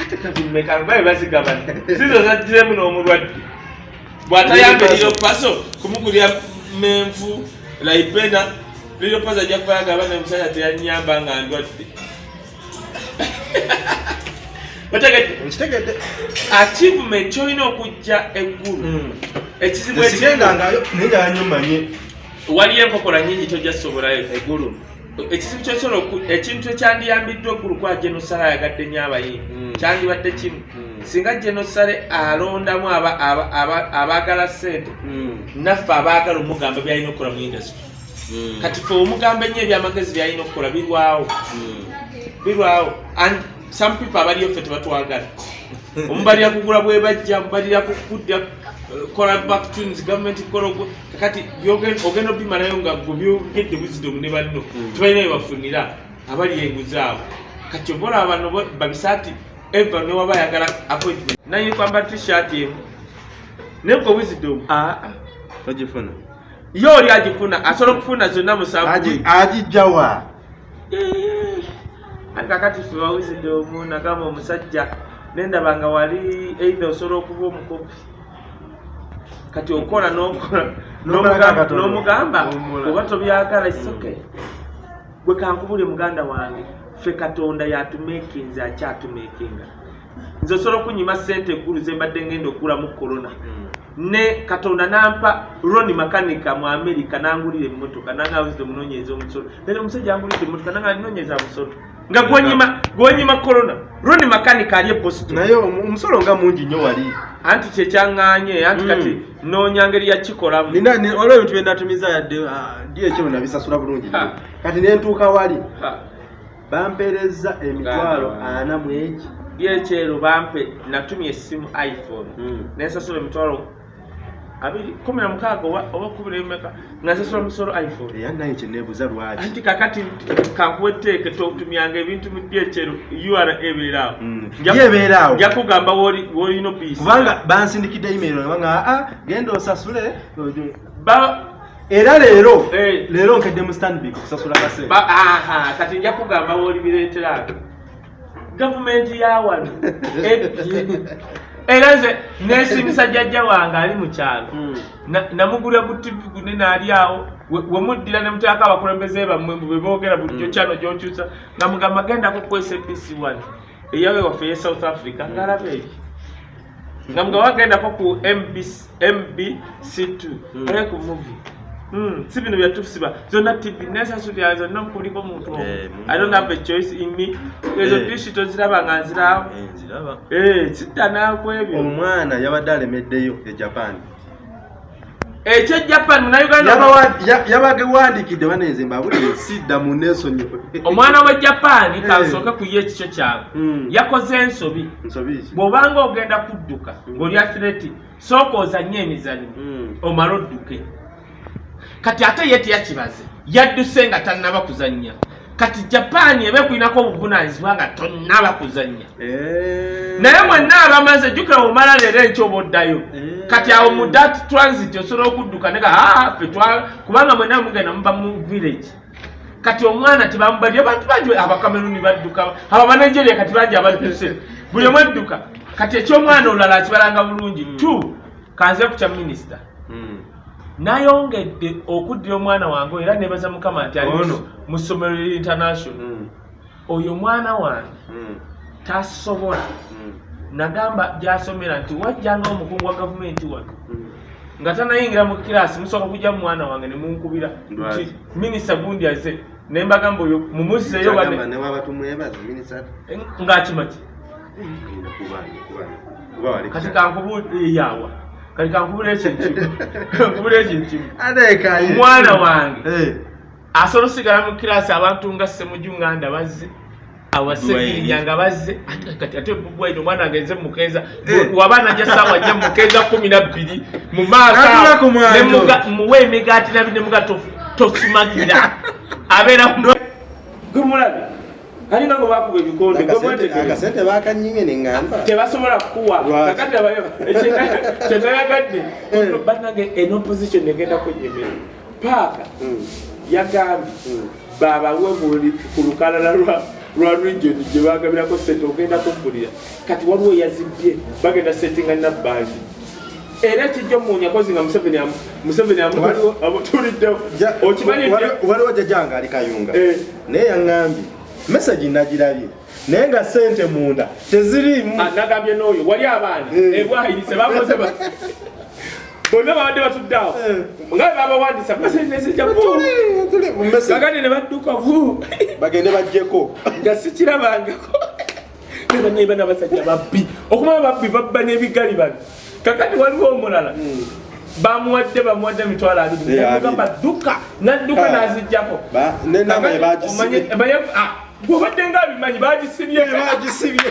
ate katimeka babe bazigabana sizo zaddizemu n'omulwadde. Bw'atayamba liro paso. Kumugulira menfu laipena liro paso ajja kuba yagaba nemusajja teyanyamba nga ndwadde otegedde nkitegedde achievement kyolina okujja eggulu. Ekizibu ekirimu esigendangayo naye ngayanyo manye waliyo enkokola nyingi tojja sobolayo eggulu. Ekizibu kyosobola ekintu ekyandiyambiddwa eggulu kwa genosale ayagadde nnyo abayimbi Mm. kyandibadde kimu. Mm. singa genosale alondamu aba- aba- aba- abaagala sente naffe abaagala omugamba byalina okukola mu industry. Kati fe omugamba ennyo ebyamagezi byalina okukola birwawo. Birwawo some people abaliyo ffe tebatwagala omubalira kugula bwe bajja mubalira kudda kola back tunes gavumenti kola ogwo. Kakati ogenda obimalayo nga gwe byogedde wisdom ne banno Mm. tebalina byebafunira abali enguzi abo. Kati oba olaba bano bo- babisaati eva newaba ayagala appointment. Naye kwamba t-shirt emu. Naye gwe wisdom? Aa togifuna ye oli agifuna asobola okufuna zonna musanvu agijjawa ati kakati fe bawizidde omu nagamba omusajja nendaba nga wali eidha osobola okuba omukopi. Kati okola n'omugamba- oba tobyagala isoke gwe kankubule muganda wange ffe katonda yatumekinze akyatumekinga nze osobola okunyima sente eggulu zembadde ngenda okugulamu korona ne katonda nampa roni makanika mu amerika nangulira emmotoka nangawuzire omunonyeza omusolo. Naye omusajja angulidde emmotoka nanga nonyeza musolo nga gwonyima korona roni makanika ali e boston naye omu- omusolo nga mungi nnyo wali. Anti kyekyaŋŋanye anti Mm. kati noonya ngeri yakikolamu waliwo ebintu byenatumiza yadde ah, di ekyo nabisasula bulungi kati nentuuka wali. Ha, bampeereza emitwalo ana mu egi byekyero bampe natumya essimu iphone. Nensasula emitwalo kumi na mukaaga oba kumi nemeka nga nsasula musolo iphone. Era naye kyeneebuza lwaki? Anti kakati kankuwa etteeke totumyanga ebintu mu dyekyero ura ebeeraawo Mm. Nja- Yeebeeraawo. nja kugamba woli- wolina obiisi kubanga bansindikidde email nga aa genda osasule. Ba- era leero Eh. leero nkedde mu kasente. Ba- aha, kati nja kugamba woli bireeteraga gavumenti ya wano ebbye era nze nesimisa jjajja wange ali mu kyalo. Mm. Na- namugulira ku tv gune naali awo we- wemuddira ne muteeka abakulembeze bammwe mbu bwe boogera bulijjo Mm. kyalo gyokyusa nga mugamba gendako ku SABC one eyawe waffe ye south africa ngaalaba eri nga mugamba wagendako ku MBC mbc two Mm. oye ku movie Mm, si bino byatusiba zonna tv nesasulira zonna nkuliko muntu Eh, muntu i don't have a choice in me. Ezo Eh. dishi toziraba nga Eh, nziraba. Eh, sidda nakwebyo omwana yabadde alemeddeyo e japan. Ekyo japan munauganda yabagewandiikidde baneze mbabulire sidda mu neesonyiwe omwana we japan Eh. kansooke ku ye ekikyo kyabwe. Mm. yakoze ensobi. Bw'obanga ogenda kudduka ng'oli athletic sooka ozanye emizannyo. Mm. omale odduke kati ate ye teyakibaze yadduse nga tannaba kuzannya. Kati japan eba ekulinako obuvunaanyizibwa nga tonnaba kuzannya. Eh. naye mwenna abamaze jjukira omala leero enkyo oba oddayo Eh. kati awo mu dat transit osobola okudduka nega aa ffe kubanga mwenna mugenda muba mu village. Kati omwana tebamubadde abantu bangi abakameruni badduka abo abanigeria kati bangi abadduse. Buli omu edduka kati ekyomwana olala akibalanga bulungi tu kanze ku kya minisita. Nayongedde okuddira omwana wange era nebaza mukama nti ali mu- ssomero lya international Mm. oyo mwana wange Mm. tasobola Mm. nagamba gyasomera nti wajjanga omukungu wa gavumenti wano nga tanayingira mu kirasi musooka kujja mu mwana wange nemunkubira Lwaki? nti minisita gundi aze oyo ne kuba- kuba- kuba wali kati kukyali. kankubuyawa kati kankubula ekyo ekimu kankubula ekyo ekimu Ateekayo. omwana wange. Asobola osigala mu kirasi abantu nga semujunganda bazze awasegirinya nga bazze. Ate- kati ate bubwaine omwana agenze mukeeza Eh. waba najja saawa jja mukeeza kumi nabbiri mu maaso muwe emigaati nabi nemuga tosumagira abeera gwe alinga ngo bakuba ebikonde gwe mwetegere akasente bakanyimye neŋŋamba tebasobola kukuwa. Kakati kyenayagadde banage en opposition egenda kunyemera paaka Mm. yagambye Mm. babawe buli ku lukalala lwa lwa region gye bagabirako sente ogenda kumpulira. Kati waliwo yazibye bagenda settinga nabbandi era ekijja omuunya kozi nga museveni amu- museveni Waliwo- amutuliddewo Ja- okimanyi wali- nti- waliwo jajanga ali kayunga. Eh. naye yaŋŋambye mesagi nagirabye. Naye nga sente munda teziriimu Ah, nagambye n'oyo wali abaana. Eh. ebwayirise bakoze ba- bonna babadde batudde awo Eh. nga babawandisa kakati ne badduka vu bagende bajjeko. Nga sikirabangako. Nebanaiba nabasajja babbi. Okumanya babbi babba n'ebigali bano. Kakati waliwo omulala. Bamuwadde bamuwadde emitwalo abiri. Eh, abiri. dduka nadduka Ah. Bwobadde nga abimanyi bagisibye bagisibye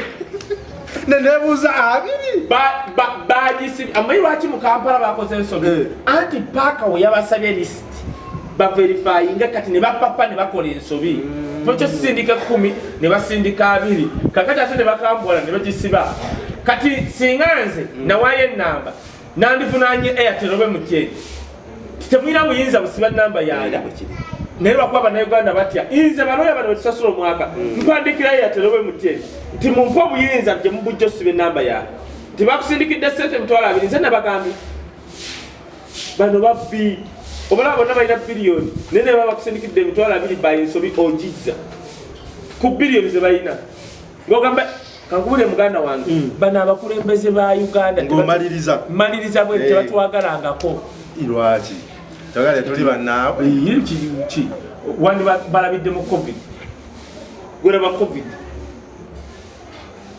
nenebuuza abiri. Ba- ba- bagisibye amanyi lwaki mu kampala bakoze ensobi? Eh. anti paaka we yabasabye lisiti baverifayinga kati ne bapapa ne bakola ensobi. Ekyo sisindika kumi ne basindika abiri. Kakati ate ne bakambwala ne bagisiba. Kati singa nze nawaayo enamba nandivunanye airtel obe mutyeri temulina buyinza busiba namba yange naye lwakuba bannayuganda batya nze balooya bano betusasula omwaka? Mpandikira airtel obe mutyeri nti mumpe obuyinza gye mubujja osiba enamba yange tibakusindikidde sente emitwalo abiri nze nabagambye. Bano babbi obalaba bonna balina biliyoni naye ne baba bakusindikidde emitwalo abiri bayinsobi ogizza. Ku biliyoni ze balina. Ngaogamba kankubule muganda wange. Bano abakulembeze ba uganda maliriza bwe tebatwagalangako. Lwaki togale tuli bannaawe Iye, ki- ki wandi ba- balabidde mu covid. Gweraba covid.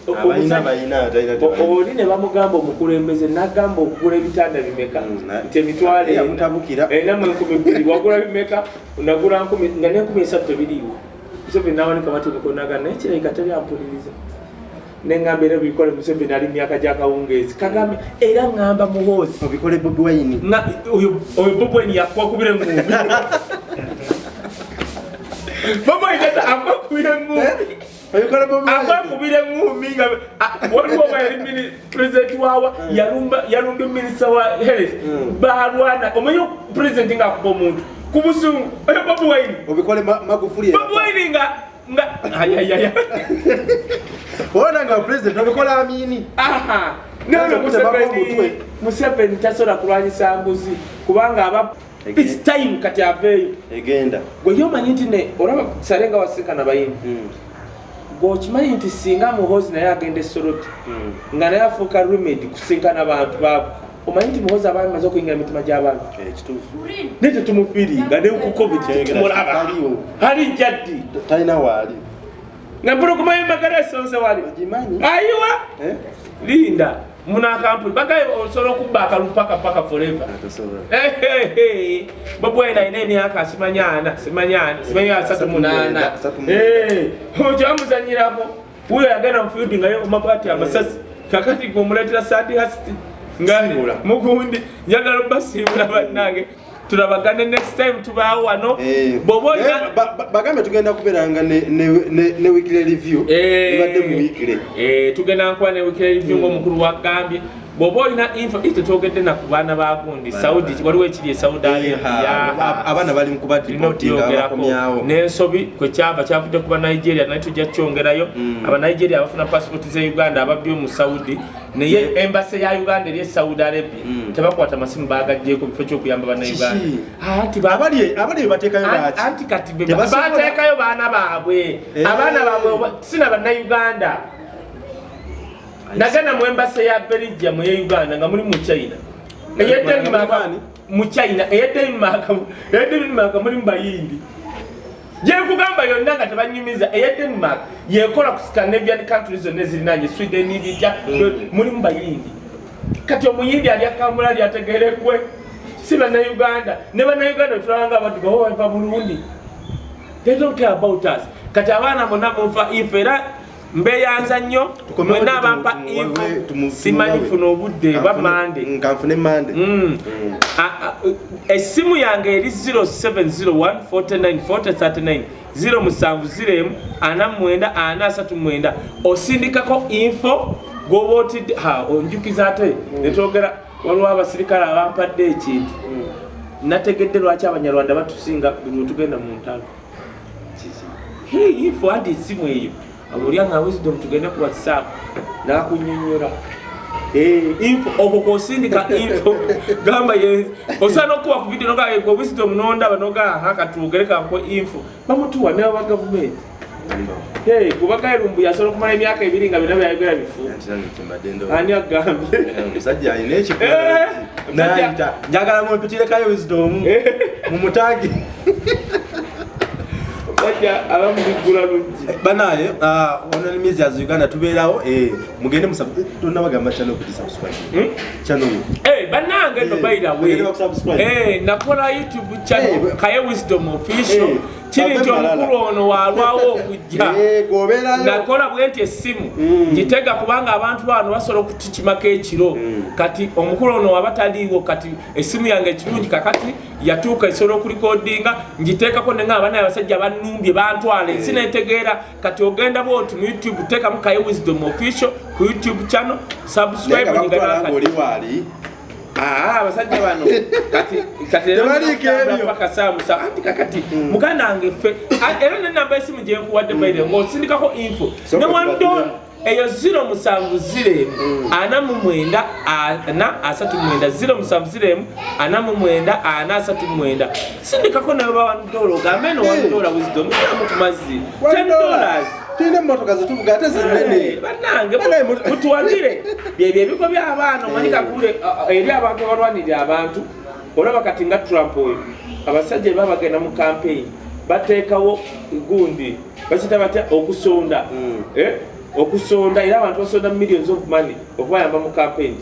O- abalina omusajja- balina talina o- oli ne bamugamba omukulembeze nagamba okugula ebitanda bimeka? Mm, na- nti emitwalo ena. yamutabukira. enamu enkumi bbiri wagula bimeka? Nagula nkumi nga nenkumi esatu tebiriiwo. Museveni nawanika matebeko naga naye kirabika teri ampuliriza neŋŋamba era bikole museveni ali myaka gyakawungeezi. Kagambe era ŋŋamba muhoozi obikole bobi wayini nga oyo oyo bobweni yakwakubira eŋŋumbi bobweni akwakubira eŋŋumbi obikole bobi wayini akwakubira eŋŋumbi nga a- waliwo oba yali mini- pulezidenti waawa yalumba yalumba minisita wa health Mm. balwana omanyi pulezidenti ngaakuba omuntu? Ku busungu oyo bobi wine. Obikole Ma- magufuli bobi wine nga nga ayayaya ona nga pulezidenti obikole amini aha. Museveni tasobola kulwanyisa mbuzi kubanga aba Ege- its time kati aveeyo. Egenda. Gwe yomanyi nti ne olaba sale nga wasinkana bayimbi. Mm, gweokimanyi nti singa muhozi naye agenda esoroti mm. nga naye afuuka remedi kusinkana bantu baabo omanyi nti muhozi aba amaze okuyingira emitima Eh, kituufu. Naye tetumufiiringa ne ku covid tetumulaba ali jaddi. Talina waali. Nga mpulukumayo magala esonse wali ayiwa. Eh? linda munakampuni bagaye osobola okubba akalu paka paka Atasobola. bobwena ina emyaka simanyana simanyana simanyi asatu munana Asatu munana. kyamuzanyirako wuyo yagenda mufiudi nga omapati amasasi. Kakati gwemuletera sandihasiti nga Simbula. mugundi njagala obasimbula bannange. Tulabagane next time tubaawo wano. Eh, bwoba eh, bagambe tugenda kubeeranga ne- weekly review. Ibadde mu weekly. Eh, tugenda nkuba ne wikira review ngaomukulu wagambye bw'oba olina info ite twogedde na ku baana bagundi saudi waliwo ekiri e saudi Eh, ha, arabia abaana bali mu tulina kubadipotinga okyogerako bakomyawo n'ensobi kwe kyava kyavudde kuba nigeria naye tujja kukyongerayo Mm. abanigeria abafuna pasipoti ze uganda ababbi mu saudi naye embase ya uganda eri e saudi arabia. Mm. tebakwata masimu bagaggyeko bifo kyokuyamba bannayuganda Kiki? anti ba- abali abali bebateekayo Anti- baki anti kati be- Tebasobola- bateekayo baana baabwe. Eh. abaana baabwe oba- sina bannayuganda nagenda mu embase ya belgium eye uganda nga muli mu china. Mu china. Eye denmark muli mu bayindi. Gyekugamba yonna nga tebanyumiza eye denmark yekola ku scandinavian countries zonna ezirinanye sweden bijja muli mu bayindi. Kati omuyindi alya kambula lyategerekwe si bannayuganda. Ne bannayuganda betulabanga abadduga bava burundi. They don't care about us. Kati abaana bonna mufa ife era mbeyanza nnyo. Mwena abampa tumu- info wawe- tumu- simanyi tumuwawe. funa obudde bwa mande Mm, kanfune mande Mm. Mm. Essimu yange eri 0701494039 07 49 439 osindikako info goba otidde ha onjukiza ate? Netwogera waliwo abasirikale abampadde ekintu. Nategedde lwaki abanyarwanda batusinga buli wetugenda mu ntalo? Info adi esimu eyo abulyanga wisdom tugende ku whatsapp nakunyonyola Eh, info. Okwo kwosindika info. Gamba osaana okuba ku video nogaa gwe wisdom nondaba nogaa ha katugerekankwe info. Bamutuwa ne ba gavumenti kubaka erumbu yasobola okumala emyaka ebiri nga byonna byayogera bifu. Anti nange kyembadde ndowooza. ani agambye omusajja alina Eh, ekikula omusajja- nayita njagala mumpitirekayo wisdom. Mumutangi bajja abamubiggula luggi. Banaye onali mizias uganda tubeerawo eh, mugende tonabagamba Eh, bannange no Eh. Eh, nakola youtube channel Eh, kaye wisdom official. Eh, kiri nti omukulu ono walwawo okujja. Nakola bwe nti essimu. Mm. ngitega kubanga abantu bano basobola okutikimako ekiro. Mm. kati omukulu ono waba taliiwo kati essimu yange ekirungi kakati yatuuka esobola okulikodinga ngiteekako nenga abana abasajja banumbye bantwala ensi netegeera kati ogenda bwoti mu youtube teekamu kaye wisdom official ku youtube channel subscribe nyigana Ah, abasajja bano. Kati kati era Tebaliiko nakugamba ebyo. paka saa musa. Anti kakati muganda wange ffe. Ah, era nenamba esimu gye nkuwadde baire ng'osindikako info. Sooka ne wando tubaddemu. eyo 070 ana mu mwenda ana asatu mwenda. 070 ana mu mwenda ana asatu mwenda. Sindikako nayo bawandola ogambe no wandola wisdom iramu ku mazzi 10 dollars tulina emotoka zetuvuga ate zinene bannange mu- mutuwagire byebyo ebigo by'abaana omanyi kakule. Eri abantu abalwanirira abantu olaba kati nga trump oyo abasajja baba bagenda mu campaign bateekawo gundi bakita batya okusonda. Mm. Eh? okusonda era abantu basonda millions of money okubayamba mu campaign.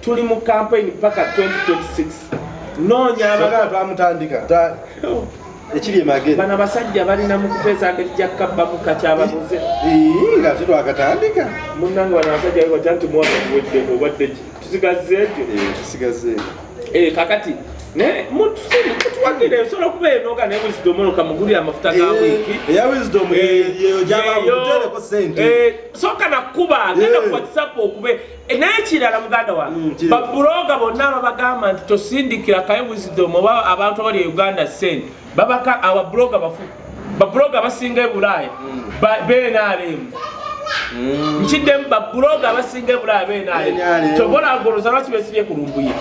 Tuli mu campaign paka 2026 noonya Saga abaga twamutandika. Ta- ekiri emagere bano abasajja balina mu kuteesa ngeri jakabba mu kakyababuze Ii, nga tetwakatandika munange bano abasajja bebata nti mwaka guwedde obadde ki? Tusigaze ekyo tusigaze. Eh, kakati mutuwagire osobola okuba enooga naye bwisidomonoka mugulire amafuta ga wiiki. eya wisdom yeyo gyabamutereko sente soka nakuba agenda Eh. ku whatsapp okube. Eh, n'ekirala muganda Mm, wange kiri. babuloga bonna babagamba nti tosindikira kaye wisdom oba abantu abali e uganda sente. Babaka ababuloga bafu babuloga basinga e bulaaya. Ba- benaremu nkiddemu babuloga abasinga e bulaaya benaremu NRM. tobola goloza lwaki besibye ku lumbuye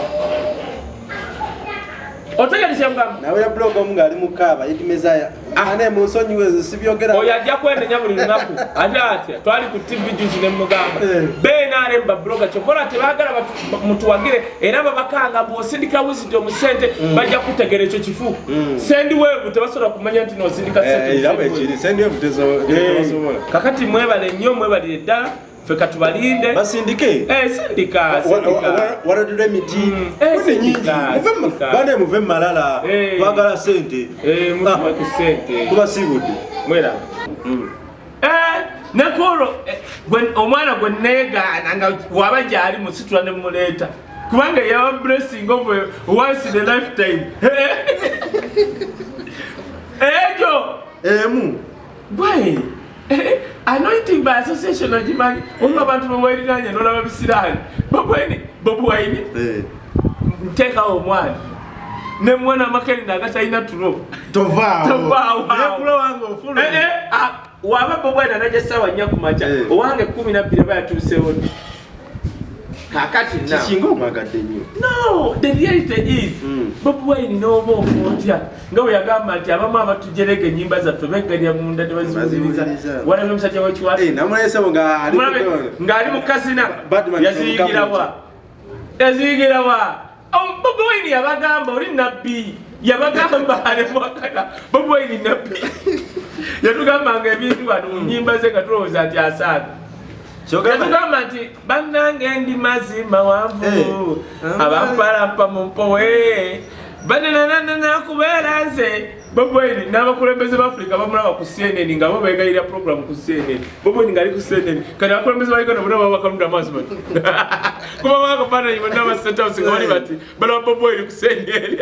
otegereje mugamba nawe blog omu ngaali mukaaba yetimezaya ane munsonyiwe sibyogera. Oyo ajja kwenenya buli lunaku. Ate atya twali ku tv juzi nemugamba Eh. benarem babuloga kyokola tebagala batu- mutuwagire era babakanga bwosindika wisdom sente bajja kutegera ekyo kifu. Mm. sendi weevu tebasobola kumanya nti nosindika sente bwekiri sendiyo Eh, kakati mwebale nnyo mwebalire ddala ffe katubalinde. Basindike. Eh, sindika sindika. waradura emiti. Mm. Eh, Muve sindika, Muve mu- sindika. bane muve mumalala Eh. twagala sente Eh, mutuwake sente tubasibudde mwera. Eh, eh, gwe- omwana gwe negaana nga waba gyali musitula ne muleeta kubanga yaba blessing of once in a lifetime. Ekyo emu. Gwe? eh, anointing by association ogimanyi omu abantu bewalinanya nolaba bisiraani bobweni bobwaini Eh. nteekawo omwana ne mwana makeri nagatalina tulo tovaawo Tovaawo. Naye kula wange ofuna waba bobwana najja sawa nnya ku makya Eh. owange kumi nabbiri aba yatuusewo kakati na kikinga omwagadde nnyo. No the reality is Mm. bobi wine n'oba ofuutya nga bwe yagamba nti abamu abatujerega ennyimba zaffe beggalya munda ne baziwuliriza. Baziwuliriza. walabye omusajja wekiwata Eh, ng'ali mu kasina. Yaziyigirawa yaziyigirawa Oh, bobi wine yabagamba oli nabbi yabagamba alemwakana bobi wine nabbi yatugambanga ebintu bano mu nnyimba ze nga tulowooza nti asaaga kyogamba nti bannange ndi mazima wanvu Eh. abampalampa mu mpowe banenananana kubeera nze boboini n'abakulembeze bafrika bamulaba ku cnn nga bo begayirira program ku cnn boboini ngaali ku cnn kati abakulembeze ba uganda bonna baba bakalunda amaaso bati kuba bakafaananyi bonna abasethouse nga bali bati balaba boboini ku cnn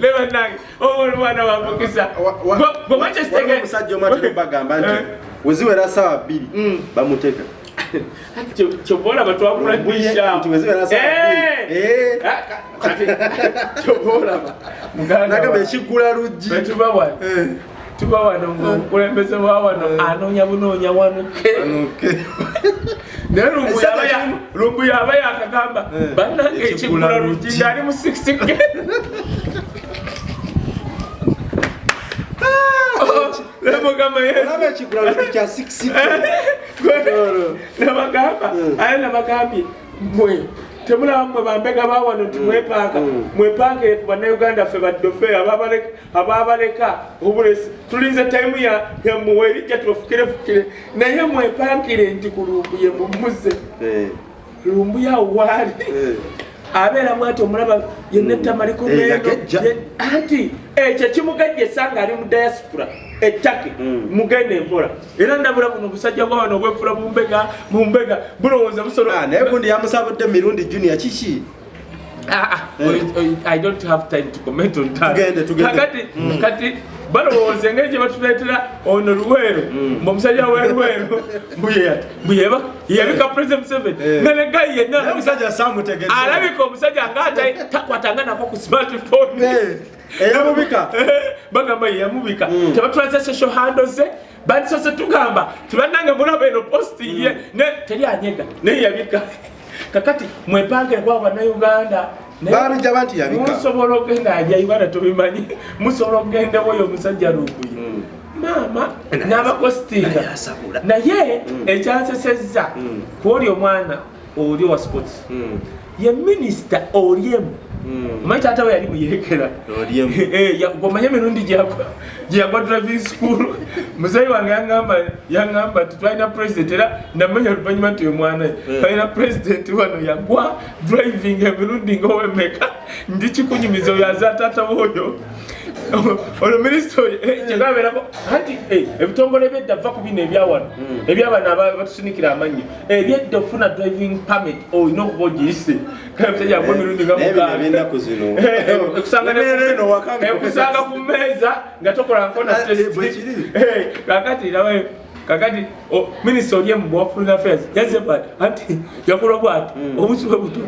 ne bannange omwana wambukisa Waliwo omusajja omu ate bagamba nti weziwera saawa bbiri Mm. bamuteeka weziwera saawa bbiri. Eh. kati kyobaolaba nagamba ekiggula luggi betuba wano Eh. tuba wano ngaomukulembeze wa wano anoonya bunoonya wanuke Anuke. naye lumbu Esaka yaba ya- lumbu yaba yakagamba Eh, bannange ekiggula ekiggula luggi. luggi ngaali mu 60 nemugamba olaba ekiggula luggi kya 6 nabagamba Mm. aye nabagambye mwe temulaba mwe bambega bawano nti mwepaaka Mm. mwepangire ku bannayuganda ffe baddofe ababaleka- ababaleka obulesi tulinze tayimu ya- yamuwe erijja tubafukirefukire naye mwepangire nti ku lumbu ye mumuze Eh, lumbu yawo waali eh. Abeera mwati omulaba yenna ettamaliko Eh, anti ekyo kimugejjesa nga ali mu diaspora ettake Mm. mugenda empola era ndabula buno obusajja bwa wano obwefula mumbega mumbega bulowooza busolo Ah, gundi yamusabudde mirundi junior kiki Ah, ah, Eh. I don't have time to comment on that. Kati balowooza engeri gye batuleetera ono luweero. Mm. mbuomusajja weruweero mbuyeba yabika president museveni. Eh. nga negayi yenna omusajja alabika omusajja ngaata takwatanga nako ku smartphone. Eh, eyamubika bagamba yeyamubika Mm. tebatulaze social handles ze bandisose tugamba tibannange mulaba eno posti ye ne teri anyega. Naye yabika. Kakati mwepangire kwabo bannayuganda naye babijjaba nti yabika musobola okgenda ajya uganda tubimanyi musobola okgendawo oyo omusajja luguye Mm. maama Naye n'abakostinga naye Mm. ekyansesezza Mm. kwoli omwana oli owa sports ye minisita olyemu mm. Omanyi taata we yali muyeekera Olyemu. omanye emirundi gyeyagwa gyeyagwa driving school. Muzeyi wange yaŋamba yaŋamba nti twalina president era namanya oluvanyuma nti oyo mwana. We Eh. twalina president wano yagwa driving emirundi ngaowemeka ndi kikunyumiza oyo aza taata woyo olwo minisita oyo eh, kyegaabeerako anti eh, ebitongole byedda va ku bino ebyawano Mm. ebyabano aba- batusunikira amannyo ebyedda ofuna driving permit olina okuba ogiyise kale musajja yagwa emirundi nga Naye bino mukaaga. eby'ennaku zino. Eh, eh, ekusanga ne- Ebeera eno waka nga ekusanga ku mmeeza nga tokola nkona test. bwe kiri. Eh, kakati rabayo kakati minisita oli emu bwa foreign affairs yazze bwati anti yakola bwati Mm. obusi bwe buto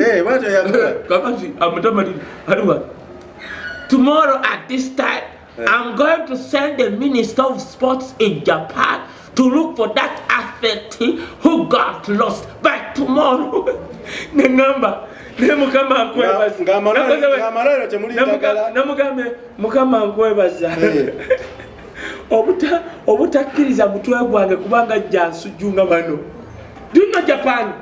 Eh, kakati amutamatiri ali bwati tomorrow at this time yeah. i'm going to send the minister of sports in japan to look for that athlete who got lost by tomorrow the number. Do you know Japan? Uh mukama nkwebaza obutakkiriza mutwe gwange kubanga bano dino japan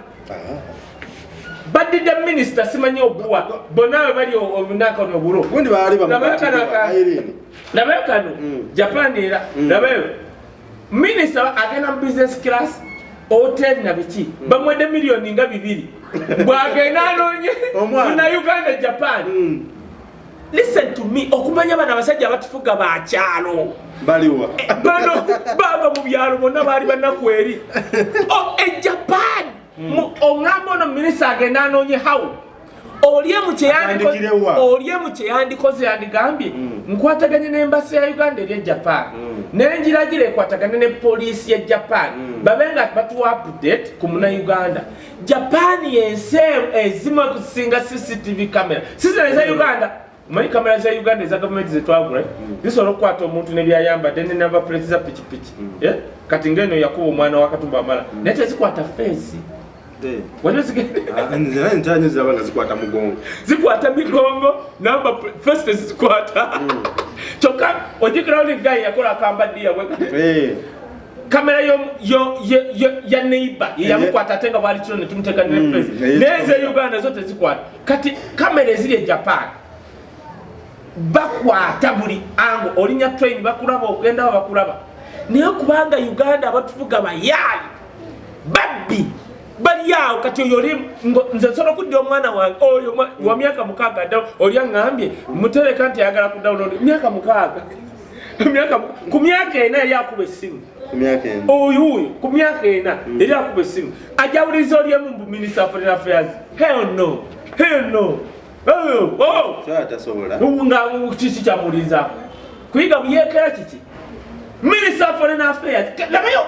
Baddidde minisita simanyi obuwa. Bonawe bali obunakono obulo. Labayo kano Mm. japan era. Mm. labayo minisita agenda mu business class hotel na biki? Bamwedde miliyoni nga bibiri. Bwagenda Omwana. munauganda japan. Mm, listen to me okumanya bano abasajja abatufuga bakyalo baliwa. Bano baba mu byalo bonna baali banaku eri. O- mu- oŋŋamba ono minisita agenda anoonye hawu Atandikirewa. olyemu kyeyandikoze yandigambye Mm. nkwataganye n'embasi ya uganda eri e japan. Mm. nenjiragira ekwatagane ne poliisi ya japan. Mm. babe nga batuwa update ku munauganda japan yensi ezimu okusinga cctv camera. Sizina eza uganda. Omanyi kamera za uganda eza gavumenti zetwagula zisobola okukwata omuntu nebyayambadde nenamba puleti za pikipiki Eh? kati ngeno yakuba omwana wa katumba amala. Naye tezikwata feesi Waliwo zigende nze naye ntanyo ziraba nga zikwata mugongo. Zikwata migongo namba feesi tezizikwata kyokka ojjukirawo ni gayi yakola akambaddiya bwe Eh, kamera ya neiba yeyamukwata ate nga bwali Mm, nefesi naye neze uganda zo tezikwata kati kamera eziri e japan. Bakwata buli ango olinya train bakulaba ogendawo bakulaba naye kubanga uganda abatufuga bayaali babbi bali awo kati oyo oli ngo- nze nsobola okudda omwana wange oyo wa myaka mukaaga dda oli aŋŋambye mutereka nti ayagala ku download myaka mukaaga. Myaka mu- ku myaka ena yali akuba essimu. Ku myaka eno oyo oyo ku myaka ena yali akuba essimu. Ajawuliza olyemu mu minister of foreign affairs? Hell no hell no. Oh, oh. so atasobola nga kiki kyamuwuliriza kuyiga buyeekera kiki? Minister foreign affairs labayo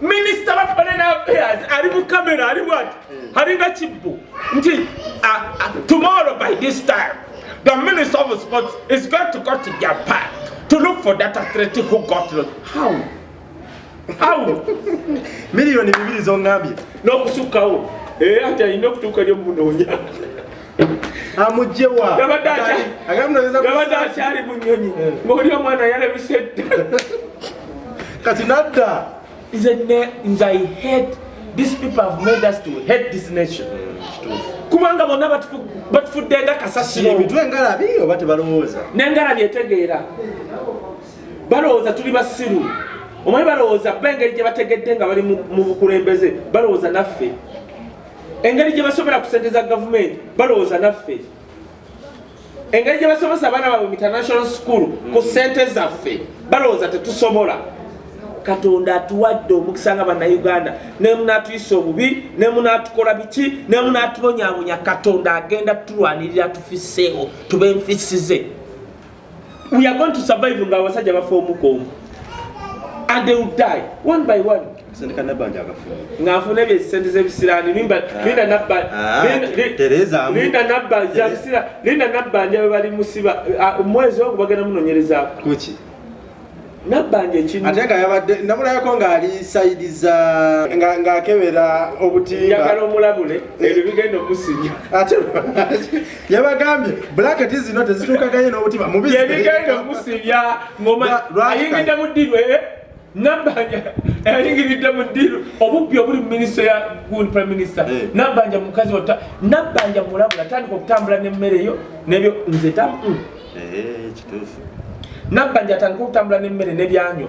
minisita wa foreign affairs ali mu kamera ali bwati alinga kibbo. Nti ah, ah, tomorrow by this time the minister of sports is going to go to japan to look for that athlete who got lost. How? How? Miliyoni bibiri zoŋŋambye. N'okusukkawo era ati alina okutuuka eri omunoonya amugjewa Yabadde atya- yabadde akyali mu nyonyi ng'oli omwana yalabise dda. Kati nadda ne nze i hate these people have made us to hate this nation. Kubanga bonna batufu- batufudde nga kasasiro emitwe ngalabi oba tebalowooza? N'engala byetegeera. Balowooza tuli basiru omanyi balowooza ba engeri gye bategedde nga bali mu bukulembeze balowooza naffe. Engeri gye basobera ku sente za gavumenti balowooza naffe. Engeri gye basomesa abaana baabwe mu international school ku sente zaffe balowooza tetusobola katonda atuwadde omukisa nga bannayuganda. Nemunatuyisa obubi nemunatukola biki nemunatubonyabonya katonda agenda tulwanirira tufiseewo tube nfisize. We are going to survive nga abasajja bafa omukomu and they will die one by one. Ng'afuna ebyo esente z'ebisiraani linda Ah, linda- nabbanja nabbanja bwe bali musiba ah, omwezi ogwo bagenda munonyerezaako nabbanja ekinu ate nga yabadde namulayako ng'ali sayidiza nga- ng'akebera obutimba njagala omulabule ebyo bigenda omusinya ate yabagambye bulaketi zino tezituukaganye n'obutimba mubisi yebigenda omusibya ngoma Lwa- lwaki ayingidde mu ddiru eh? nabbanja ayingiridde mu ddiru. Obubbi obuli mu minisito ya gundi prime minister. Eh. nabbanja mukazi ota nabbanja mulabula atandika okutambula n'emmere yo nebyo nze ta mm. Eh, kituufu nabbanja atandika okutambula n'emmere n'ebyanyo